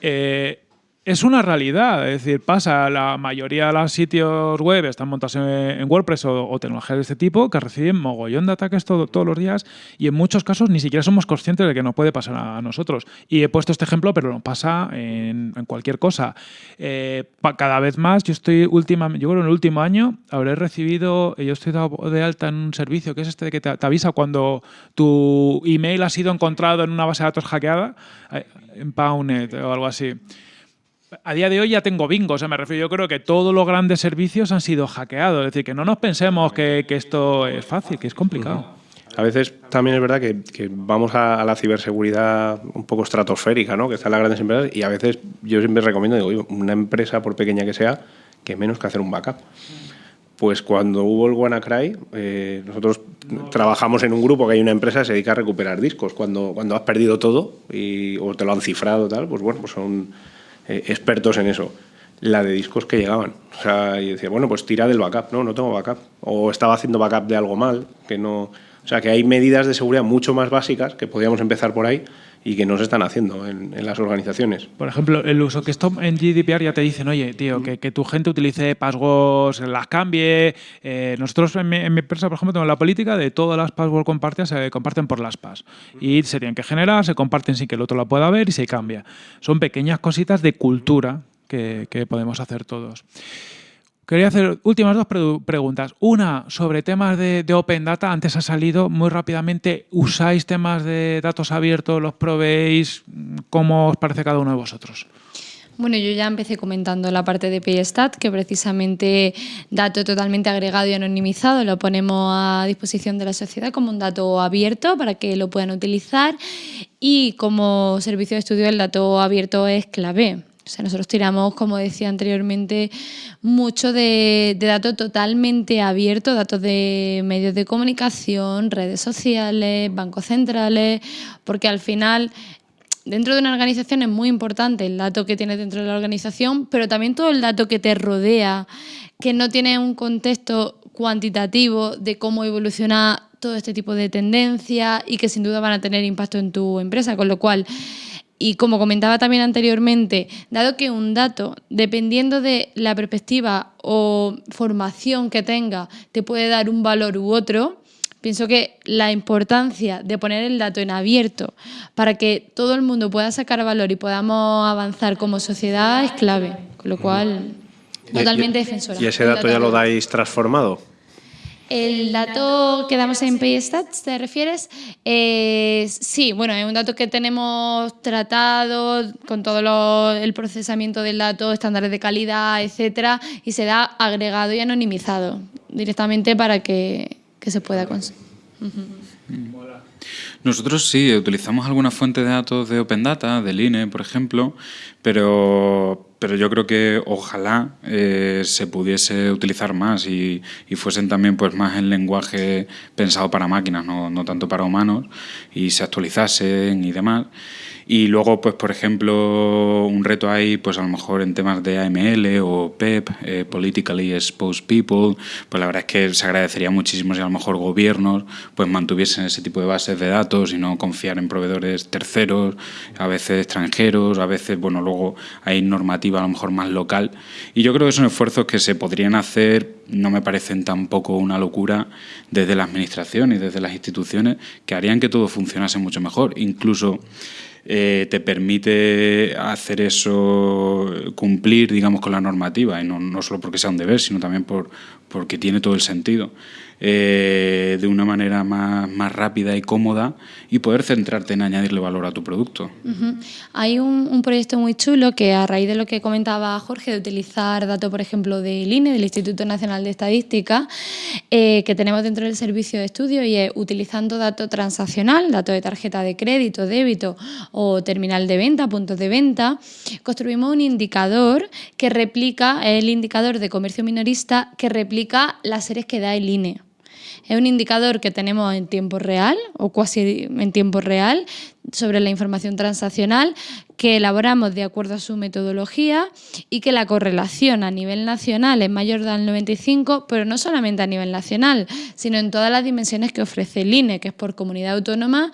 Eh, es una realidad, es decir, pasa, la mayoría de los sitios web están montados en, WordPress o, tecnologías de este tipo que reciben mogollón de ataques todos los días y en muchos casos ni siquiera somos conscientes de que nos puede pasar a nosotros. Y he puesto este ejemplo, pero no pasa en, cualquier cosa. Eh, cada vez más, yo estoy última, yo creo en el último año habré recibido, yo estoy dado de alta en un servicio que es este de que te, avisa cuando tu email ha sido encontrado en una base de datos hackeada, eh, en Pownet o algo así a día de hoy ya tengo bingo, o sea, me refiero, yo creo que todos los grandes servicios han sido hackeados, es decir, que no nos pensemos que, esto es fácil, que es complicado. A veces también es verdad que, vamos a, la ciberseguridad un poco estratosférica, ¿no? que están las grandes empresas, y a veces yo siempre recomiendo, digo, una empresa, por pequeña que sea, que menos que hacer un backup. Pues cuando hubo el WannaCry, eh, nosotros trabajamos en un grupo que hay una empresa que se dedica a recuperar discos. Cuando, cuando has perdido todo y, o te lo han cifrado, tal, pues bueno, pues son eh, expertos en eso. La de discos que llegaban. O sea, y decía, bueno, pues tira del backup. No, no tengo backup. O estaba haciendo backup de algo mal, que no... O sea, que hay medidas de seguridad mucho más básicas que podríamos empezar por ahí y que no se están haciendo en, las organizaciones. Por ejemplo, el uso que esto en GDPR ya te dicen, oye, tío, que, que tu gente utilice passwords, las cambie. Eh, nosotros en mi, empresa, por ejemplo, tenemos la política de todas las passwords compartidas se comparten por las PAS. Y se tienen que generar, se comparten sin que el otro la pueda ver y se cambia. Son pequeñas cositas de cultura que, que podemos hacer todos. Quería hacer últimas dos preguntas. Una sobre temas de, Open Data. Antes ha salido muy rápidamente. ¿Usáis temas de datos abiertos? ¿Los probéis? ¿Cómo os parece cada uno de vosotros? Bueno, yo ya empecé comentando la parte de PayStat, que precisamente dato totalmente agregado y anonimizado lo ponemos a disposición de la sociedad como un dato abierto para que lo puedan utilizar y como servicio de estudio el dato abierto es clave. O sea, nosotros tiramos, como decía anteriormente, mucho de, datos totalmente abiertos, datos de medios de comunicación, redes sociales, bancos centrales, porque al final dentro de una organización es muy importante el dato que tienes dentro de la organización, pero también todo el dato que te rodea, que no tiene un contexto cuantitativo de cómo evoluciona todo este tipo de tendencias y que sin duda van a tener impacto en tu empresa, con lo cual y como comentaba también anteriormente, dado que un dato, dependiendo de la perspectiva o formación que tenga, te puede dar un valor u otro, pienso que la importancia de poner el dato en abierto para que todo el mundo pueda sacar valor y podamos avanzar como sociedad es clave. Con lo cual, totalmente defensora. ¿Y ese dato ya lo dais transformado? El dato que damos en PayStats, ¿te refieres? Eh, sí, bueno, es un dato que tenemos tratado con todo el procesamiento del dato, estándares de calidad, etcétera, y se da agregado y anonimizado directamente para que, se pueda conseguir. Nosotros sí, utilizamos alguna fuente de datos de Open Data, del INE, por ejemplo, pero, pero yo creo que ojalá eh, se pudiese utilizar más y, y, fuesen también pues, más en lenguaje pensado para máquinas, no, no tanto para humanos, y se actualizasen y demás. Y luego, pues por ejemplo, un reto ahí, pues a lo mejor en temas de AML o PEP, eh, Politically Exposed People, pues la verdad es que se agradecería muchísimo si a lo mejor gobiernos pues mantuviesen ese tipo de bases de datos y no confiar en proveedores terceros, a veces extranjeros, a veces, bueno, luego hay normativa a lo mejor más local. Y yo creo que son esfuerzos que se podrían hacer, no me parecen tampoco una locura, desde la administración y desde las instituciones, que harían que todo funcionase mucho mejor. Incluso eh, te permite hacer eso, cumplir, digamos, con la normativa, y no, no solo porque sea un deber, sino también por, porque tiene todo el sentido. Eh, de una manera más, más, rápida y cómoda y poder centrarte en añadirle valor a tu producto. Hay un, proyecto muy chulo que a raíz de lo que comentaba Jorge, de utilizar datos, por ejemplo, del INE, del Instituto Nacional de Estadística, eh, que tenemos dentro del servicio de estudio y es utilizando datos transaccional, datos de tarjeta de crédito, débito o terminal de venta, puntos de venta, construimos un indicador que replica, el indicador de comercio minorista que replica las series que da el INE. Es un indicador que tenemos en tiempo real o casi en tiempo real sobre la información transaccional que elaboramos de acuerdo a su metodología y que la correlación a nivel nacional es mayor del 95, pero no solamente a nivel nacional, sino en todas las dimensiones que ofrece el INE, que es por comunidad autónoma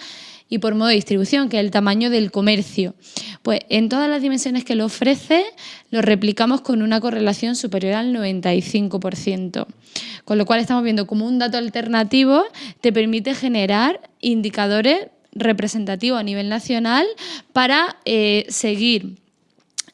y por modo de distribución, que es el tamaño del comercio. Pues en todas las dimensiones que lo ofrece, lo replicamos con una correlación superior al 95%. Con lo cual estamos viendo como un dato alternativo te permite generar indicadores representativos a nivel nacional para eh, seguir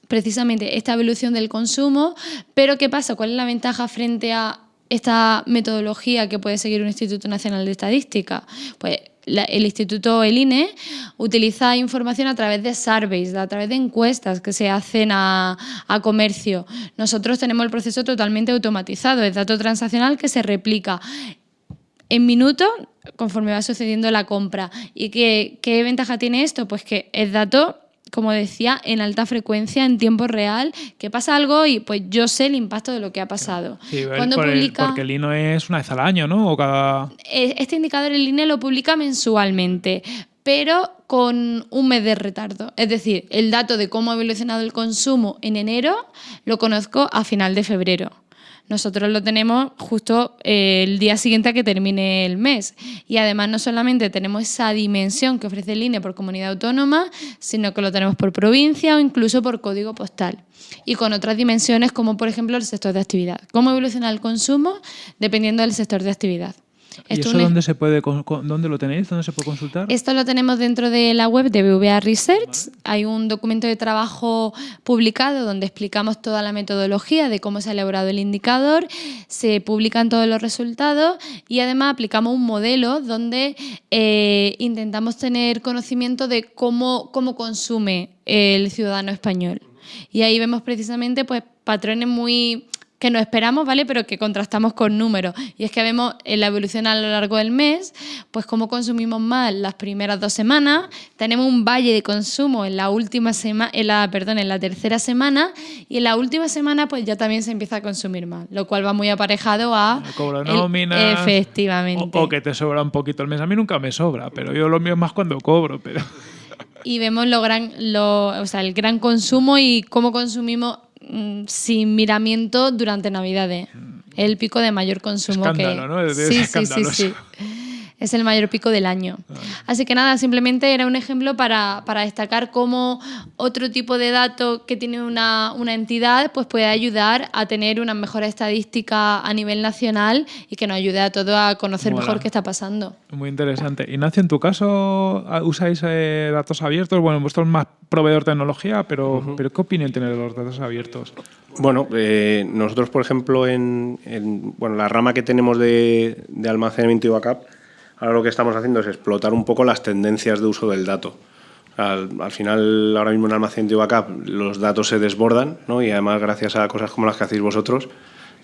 precisamente esta evolución del consumo, pero ¿qué pasa? ¿Cuál es la ventaja frente a esta metodología que puede seguir un Instituto Nacional de Estadística? Pues el Instituto El INE utiliza información a través de surveys, a través de encuestas que se hacen a, comercio. Nosotros tenemos el proceso totalmente automatizado, es dato transaccional que se replica en minutos conforme va sucediendo la compra. ¿Y qué, qué ventaja tiene esto? Pues que es dato como decía, en alta frecuencia, en tiempo real, que pasa algo y pues yo sé el impacto de lo que ha pasado. Cuando publica, porque el INO es una vez al año, ¿no? O cada... Eh, este indicador el INE lo publica mensualmente, pero con un mes de retardo. Es decir, el dato de cómo ha evolucionado el consumo en enero lo conozco a final de febrero. Nosotros lo tenemos justo eh, el día siguiente a que termine el mes. Y además no solamente tenemos esa dimensión que ofrece el INE por comunidad autónoma, sino que lo tenemos por provincia o incluso por código postal. Y con otras dimensiones como por ejemplo el sector de actividad. ¿Cómo evoluciona el consumo dependiendo del sector de actividad? ¿Y eso dónde, se puede, dónde lo tenéis? ¿Dónde se puede consultar? Esto lo tenemos dentro de la web de BVA Research. Hay un documento de trabajo publicado donde explicamos toda la metodología de cómo se ha elaborado el indicador, se publican todos los resultados y además aplicamos un modelo donde eh, intentamos tener conocimiento de cómo, cómo consume el ciudadano español. Y ahí vemos precisamente pues, patrones muy que no esperamos, ¿vale? Pero que contrastamos con números. Y es que vemos en la evolución a lo largo del mes, pues cómo consumimos más las primeras dos semanas, tenemos un valle de consumo en la última semana, en la, perdón, en la tercera semana, y en la última semana pues ya también se empieza a consumir más, lo cual va muy aparejado a cobro nómina. Efectivamente. O, que te sobra un poquito el mes. A mí nunca me sobra, pero yo lo mío es más cuando cobro, pero y vemos lo gran, lo, o sea, el gran consumo y cómo consumimos sin miramiento durante Navidades. El pico de mayor consumo Escándalo, que... ¿no? Sí, sí, sí, sí. es el mayor pico del año. Así que nada, simplemente era un ejemplo para, para destacar cómo otro tipo de datos que tiene una, una, entidad pues puede ayudar a tener una mejor estadística a nivel nacional y que nos ayude a todos a conocer mejor qué está pasando. Muy interesante. Ignacio, en tu caso, ¿usáis eh, datos abiertos? Bueno, vosotros más proveedor de tecnología, pero, pero ¿qué opinión tiene de los datos abiertos? Bueno, eh, nosotros, por ejemplo, en, bueno, la rama que tenemos de, de, almacenamiento y backup, ahora lo que estamos haciendo es explotar un poco las tendencias de uso del dato. Al, al final, ahora mismo en almacenamiento y backup, los datos se desbordan, ¿no? y además gracias a cosas como las que hacéis vosotros,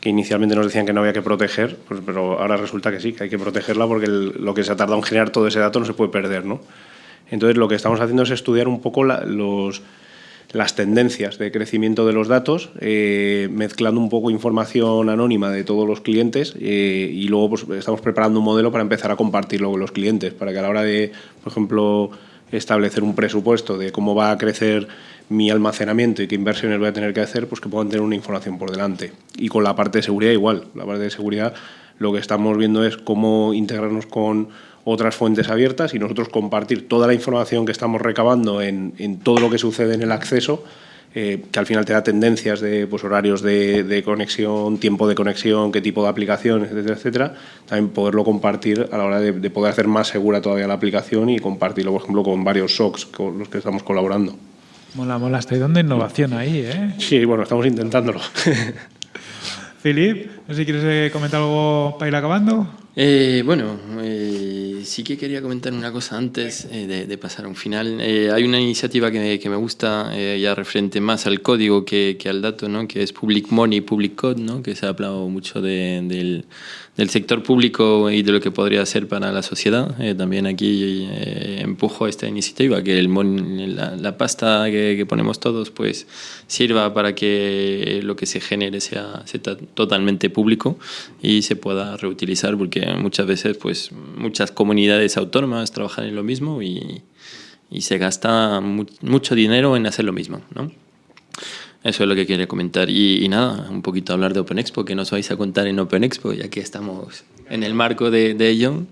que inicialmente nos decían que no había que proteger, pues, pero ahora resulta que sí, que hay que protegerla porque lo que se ha tardado en generar todo ese dato no se puede perder. ¿no? Entonces, lo que estamos haciendo es estudiar un poco la, los las tendencias de crecimiento de los datos, eh, mezclando un poco información anónima de todos los clientes eh, y luego pues, estamos preparando un modelo para empezar a compartirlo con los clientes, para que a la hora de, por ejemplo, establecer un presupuesto de cómo va a crecer mi almacenamiento y qué inversiones voy a tener que hacer, pues que puedan tener una información por delante. Y con la parte de seguridad igual, la parte de seguridad lo que estamos viendo es cómo integrarnos con otras fuentes abiertas y nosotros compartir toda la información que estamos recabando en, en todo lo que sucede en el acceso, eh, que al final te da tendencias de pues, horarios de, de, conexión, tiempo de conexión, qué tipo de aplicaciones, etcétera, etcétera. También poderlo compartir a la hora de, de, poder hacer más segura todavía la aplicación y compartirlo, por ejemplo, con varios SOCs con los que estamos colaborando. Mola, mola, estáis dando innovación ahí, ¿eh? Sí, bueno, estamos intentándolo. Filip, no sé si quieres eh, comentar algo para ir acabando. Eh, bueno, eh, sí que quería comentar una cosa antes eh, de, de, pasar a un final. Eh, hay una iniciativa que, que me gusta ya referente más al código que, al dato, ¿no? que es Public Money, Public Code, ¿no? que se ha hablado mucho de, del, del, sector público y de lo que podría hacer para la sociedad. también aquí empujo esta iniciativa, que el la, pasta que, que, ponemos todos pues sirva para que lo que se genere sea, sea totalmente público y se pueda reutilizar, porque muchas veces pues muchas comunidades autónomas trabajan en lo mismo y, y se gasta mu mucho dinero en hacer lo mismo, ¿no? Eso es lo que quería comentar. Y, y, nada, un poquito hablar de Open Expo, que nos vais a contar en Open Expo, ya que estamos en el marco de, de ello.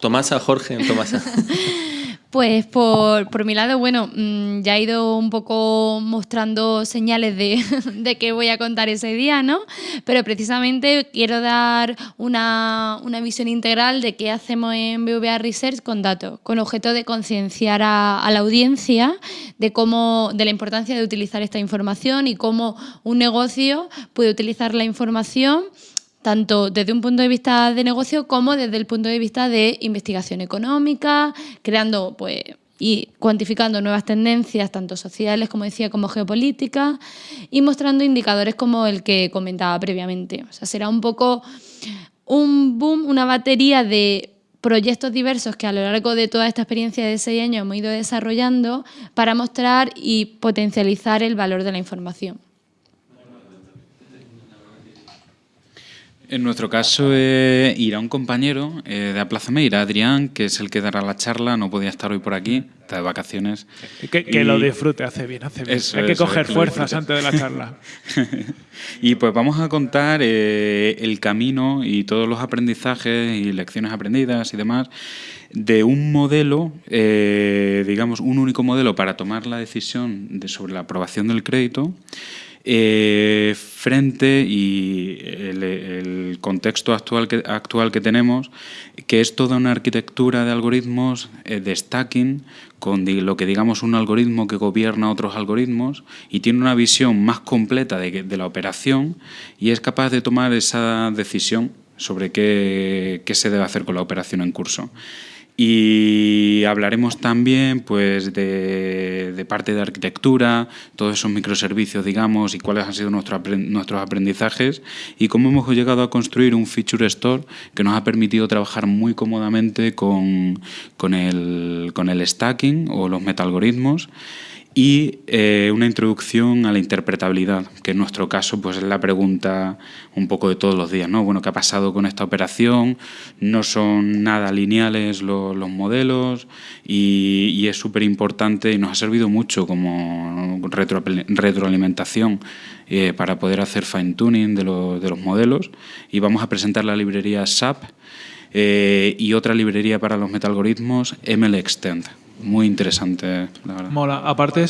Tomasa, Jorge, Tomasa. Pues por, por, mi lado, bueno, mmm, ya he ido un poco mostrando señales de, de qué voy a contar ese día, ¿no? Pero precisamente quiero dar una, una visión integral de qué hacemos en BVA Research con datos, con objeto de concienciar a, a, la audiencia de, cómo, de la importancia de utilizar esta información y cómo un negocio puede utilizar la información tanto desde un punto de vista de negocio como desde el punto de vista de investigación económica, creando pues, y cuantificando nuevas tendencias, tanto sociales, como decía, como geopolíticas, y mostrando indicadores como el que comentaba previamente. O sea, será un poco un boom, una batería de proyectos diversos que a lo largo de toda esta experiencia de seis años hemos ido desarrollando para mostrar y potencializar el valor de la información. En nuestro caso eh, irá un compañero eh, de Aplázame, irá Adrián, que es el que dará la charla, no podía estar hoy por aquí, está de vacaciones. Que, que y... lo disfrute, hace bien, hace bien. Eso, Hay que eso, coger fuerzas antes de la charla. y pues vamos a contar eh, el camino y todos los aprendizajes y lecciones aprendidas y demás de un modelo, eh, digamos, un único modelo para tomar la decisión de, sobre la aprobación del crédito, eh, frente y el, contexto actual que, actual que tenemos, que es toda una arquitectura de algoritmos eh, de stacking, con lo que digamos un algoritmo que gobierna otros algoritmos y tiene una visión más completa de, de la operación y es capaz de tomar esa decisión sobre qué se debe hacer con la operación en curso. Y hablaremos también pues, de, parte de arquitectura, todos esos microservicios, digamos, y cuáles han sido nuestro, nuestros aprendizajes y cómo hemos llegado a construir un Feature Store que nos ha permitido trabajar muy cómodamente con, con, el, con el stacking o los metalgoritmos y eh, una introducción a la interpretabilidad, que en nuestro caso pues, es la pregunta un poco de todos los días. ¿no? Bueno, ¿Qué ha pasado con esta operación? No son nada lineales los, modelos y, es súper importante y nos ha servido mucho como retroalimentación eh, para poder hacer fine-tuning de, de, los modelos. Y vamos a presentar la librería SAP eh, y otra librería para los metalgoritmos, MLExtend muy interesante, la verdad. Mola. Aparte,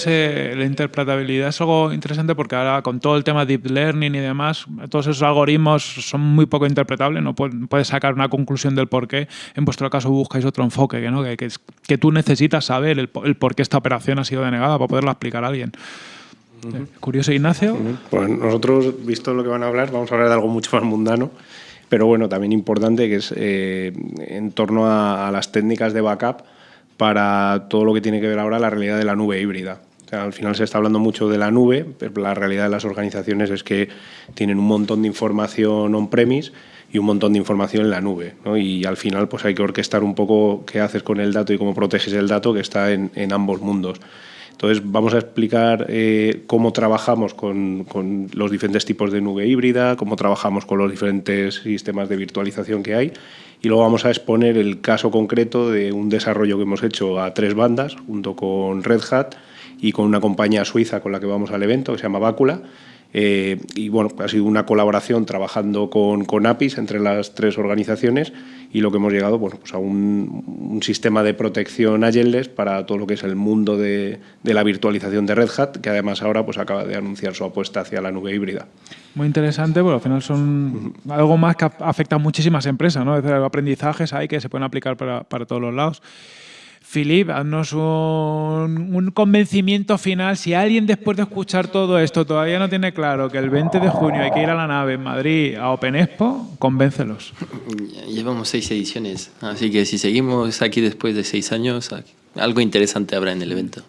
la interpretabilidad es algo interesante porque ahora con todo el tema deep learning y demás, todos esos algoritmos son muy poco interpretables, no puedes sacar una conclusión del por qué. En vuestro caso buscáis otro enfoque, que, ¿no? que, que, tú necesitas saber el, por qué esta operación ha sido denegada para poderla explicar a alguien. Curioso, Ignacio. Pues nosotros, visto lo que van a hablar, vamos a hablar de algo mucho más mundano pero bueno, también importante que es eh, en torno a, a, las técnicas de backup para todo lo que tiene que ver ahora la realidad de la nube híbrida. al final se está hablando mucho de la nube, pero la realidad de las organizaciones es que tienen un montón de información on-premise y un montón de información en la nube. Y al final pues hay que orquestar un poco qué haces con el dato y cómo proteges el dato que está en, ambos mundos. Entonces vamos a explicar eh, cómo trabajamos con, los diferentes tipos de nube híbrida, cómo trabajamos con los diferentes sistemas de virtualización que hay y luego vamos a exponer el caso concreto de un desarrollo que hemos hecho a tres bandas, junto con Red Hat y con una compañía suiza con la que vamos al evento, que se llama Bácula. Eh, y bueno, ha sido una colaboración trabajando con, con, APIs entre las tres organizaciones y lo que hemos llegado bueno, pues a un, sistema de protección agenless para todo lo que es el mundo de, de, la virtualización de Red Hat, que además ahora pues acaba de anunciar su apuesta hacia la nube híbrida. Muy interesante, porque al final son algo más que afecta a muchísimas empresas, ¿no? Es decir, aprendizajes hay que se pueden aplicar para, para todos los lados. Filip, haznos un, convencimiento final. Si alguien después de escuchar todo esto todavía no tiene claro que el 20 de junio hay que ir a la nave en Madrid a Open Expo, convéncelos. Llevamos seis ediciones, así que si seguimos aquí después de seis años, algo interesante habrá en el evento.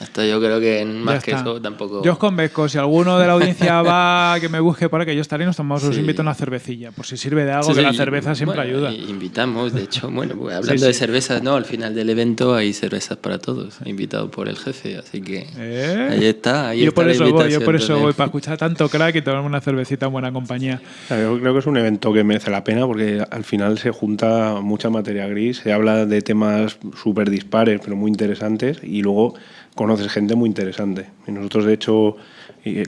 Hasta yo creo que más que eso tampoco. Yo os convenzco, si alguno de la audiencia va, que me busque para que yo estaré, nos tomamos, os invito a una cervecilla. Por si sirve de algo, que la cerveza siempre ayuda. Invitamos, de hecho, bueno, pues, hablando de cervezas, no, al final del evento hay cervezas para todos, invitado por el jefe, así que ¿Eh? ahí está. Ahí yo, por eso voy, yo por eso voy, para escuchar tanto crack y tomarme una cervecita en buena compañía. Yo creo que es un evento que merece la pena porque al final se junta mucha materia gris, se habla de temas súper dispares, pero muy interesantes, y luego conoces gente muy interesante. Y nosotros, de hecho,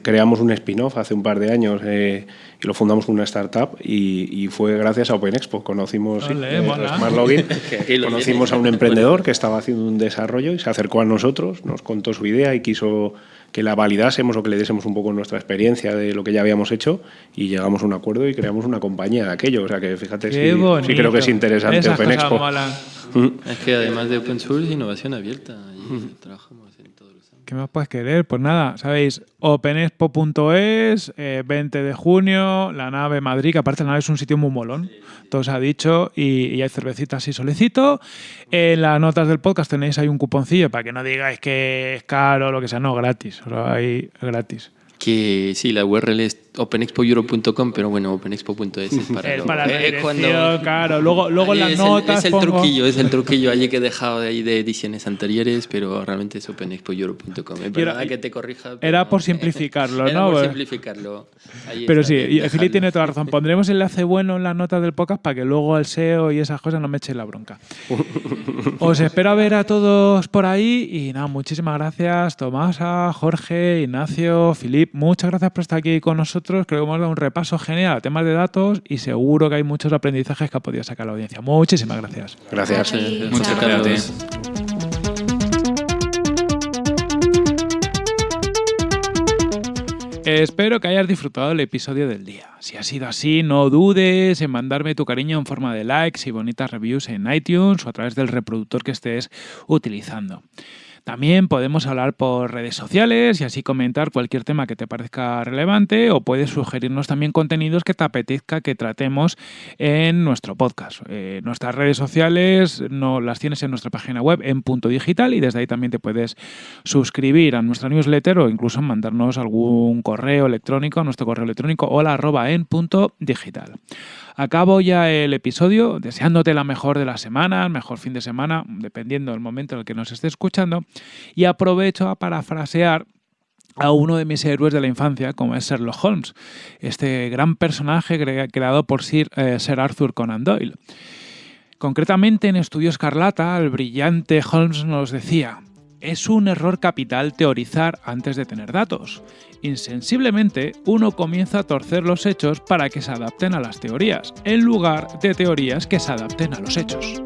creamos un spin-off hace un par de años eh, y lo fundamos con una startup y, fue gracias a Open Expo. Conocimos eh, Smart Login, conocimos a un emprendedor que estaba haciendo un desarrollo y se acercó a nosotros, nos contó su idea y quiso que la validásemos o que le diésemos un poco nuestra experiencia de lo que ya habíamos hecho y llegamos a un acuerdo y creamos una compañía de aquello. O sea que fíjate, sí, sí, creo que es interesante Open Expo. Mm. Es que además de Open Source, innovación abierta. Y trabajamos ¿Qué más puedes querer? Pues nada, sabéis, openexpo.es, 20 eh, de junio, la nave Madrid, que aparte la nave es un sitio muy molón, todo se ha dicho, y, hay cervecitas y solicito. En las notas del podcast tenéis ahí un cuponcillo para que no digáis que es caro o lo que sea, no, gratis, o ahí gratis. Que sí, la URL es openexpoeuro.com, pero bueno, openexpo.es es para, es para la dirección, claro. Luego, luego las notas Es el truquillo, es el truquillo allí que he dejado de ahí de ediciones anteriores, pero realmente es openexpoeuro.com. Es verdad que te corrija. Era por simplificarlo, era ¿no? por simplificarlo. pero sí, Fili tiene toda la razón. Pondremos el enlace bueno en las notas del podcast para que luego el SEO y esas cosas no me echen la bronca. Os espero a ver a todos por ahí y nada, muchísimas gracias Tomasa, Jorge, Ignacio, Filip, muchas gracias por estar aquí con nosotros creo que hemos dado un repaso genial a temas de datos y seguro que hay muchos aprendizajes que ha podido sacar la audiencia. Muchísimas gracias. Gracias. Muchas gracias. Espero que hayas disfrutado del episodio del día. Si ha sido así, no dudes en mandarme tu cariño en forma de likes y bonitas reviews en iTunes o a través del reproductor que estés utilizando. También podemos hablar por redes sociales y así comentar cualquier tema que te parezca relevante o puedes sugerirnos también contenidos que te apetezca que tratemos en nuestro podcast. Eh, nuestras redes sociales no, las tienes en nuestra página web en punto digital y desde ahí también te puedes suscribir a nuestra newsletter o incluso mandarnos algún correo electrónico a nuestro correo electrónico hola punto digital. Acabo ya el episodio deseándote la mejor de la semana, el mejor fin de semana, dependiendo del momento en el que nos esté escuchando, y aprovecho a parafrasear a uno de mis héroes de la infancia, como es Sherlock Holmes, este gran personaje creado por Sir, eh, Sir Arthur Conan Doyle. Concretamente en Estudio Escarlata, el brillante Holmes nos decía, es un error capital teorizar antes de tener datos. Insensiblemente, uno comienza a torcer los hechos para que se adapten a las teorías, en lugar de teorías que se adapten a los hechos.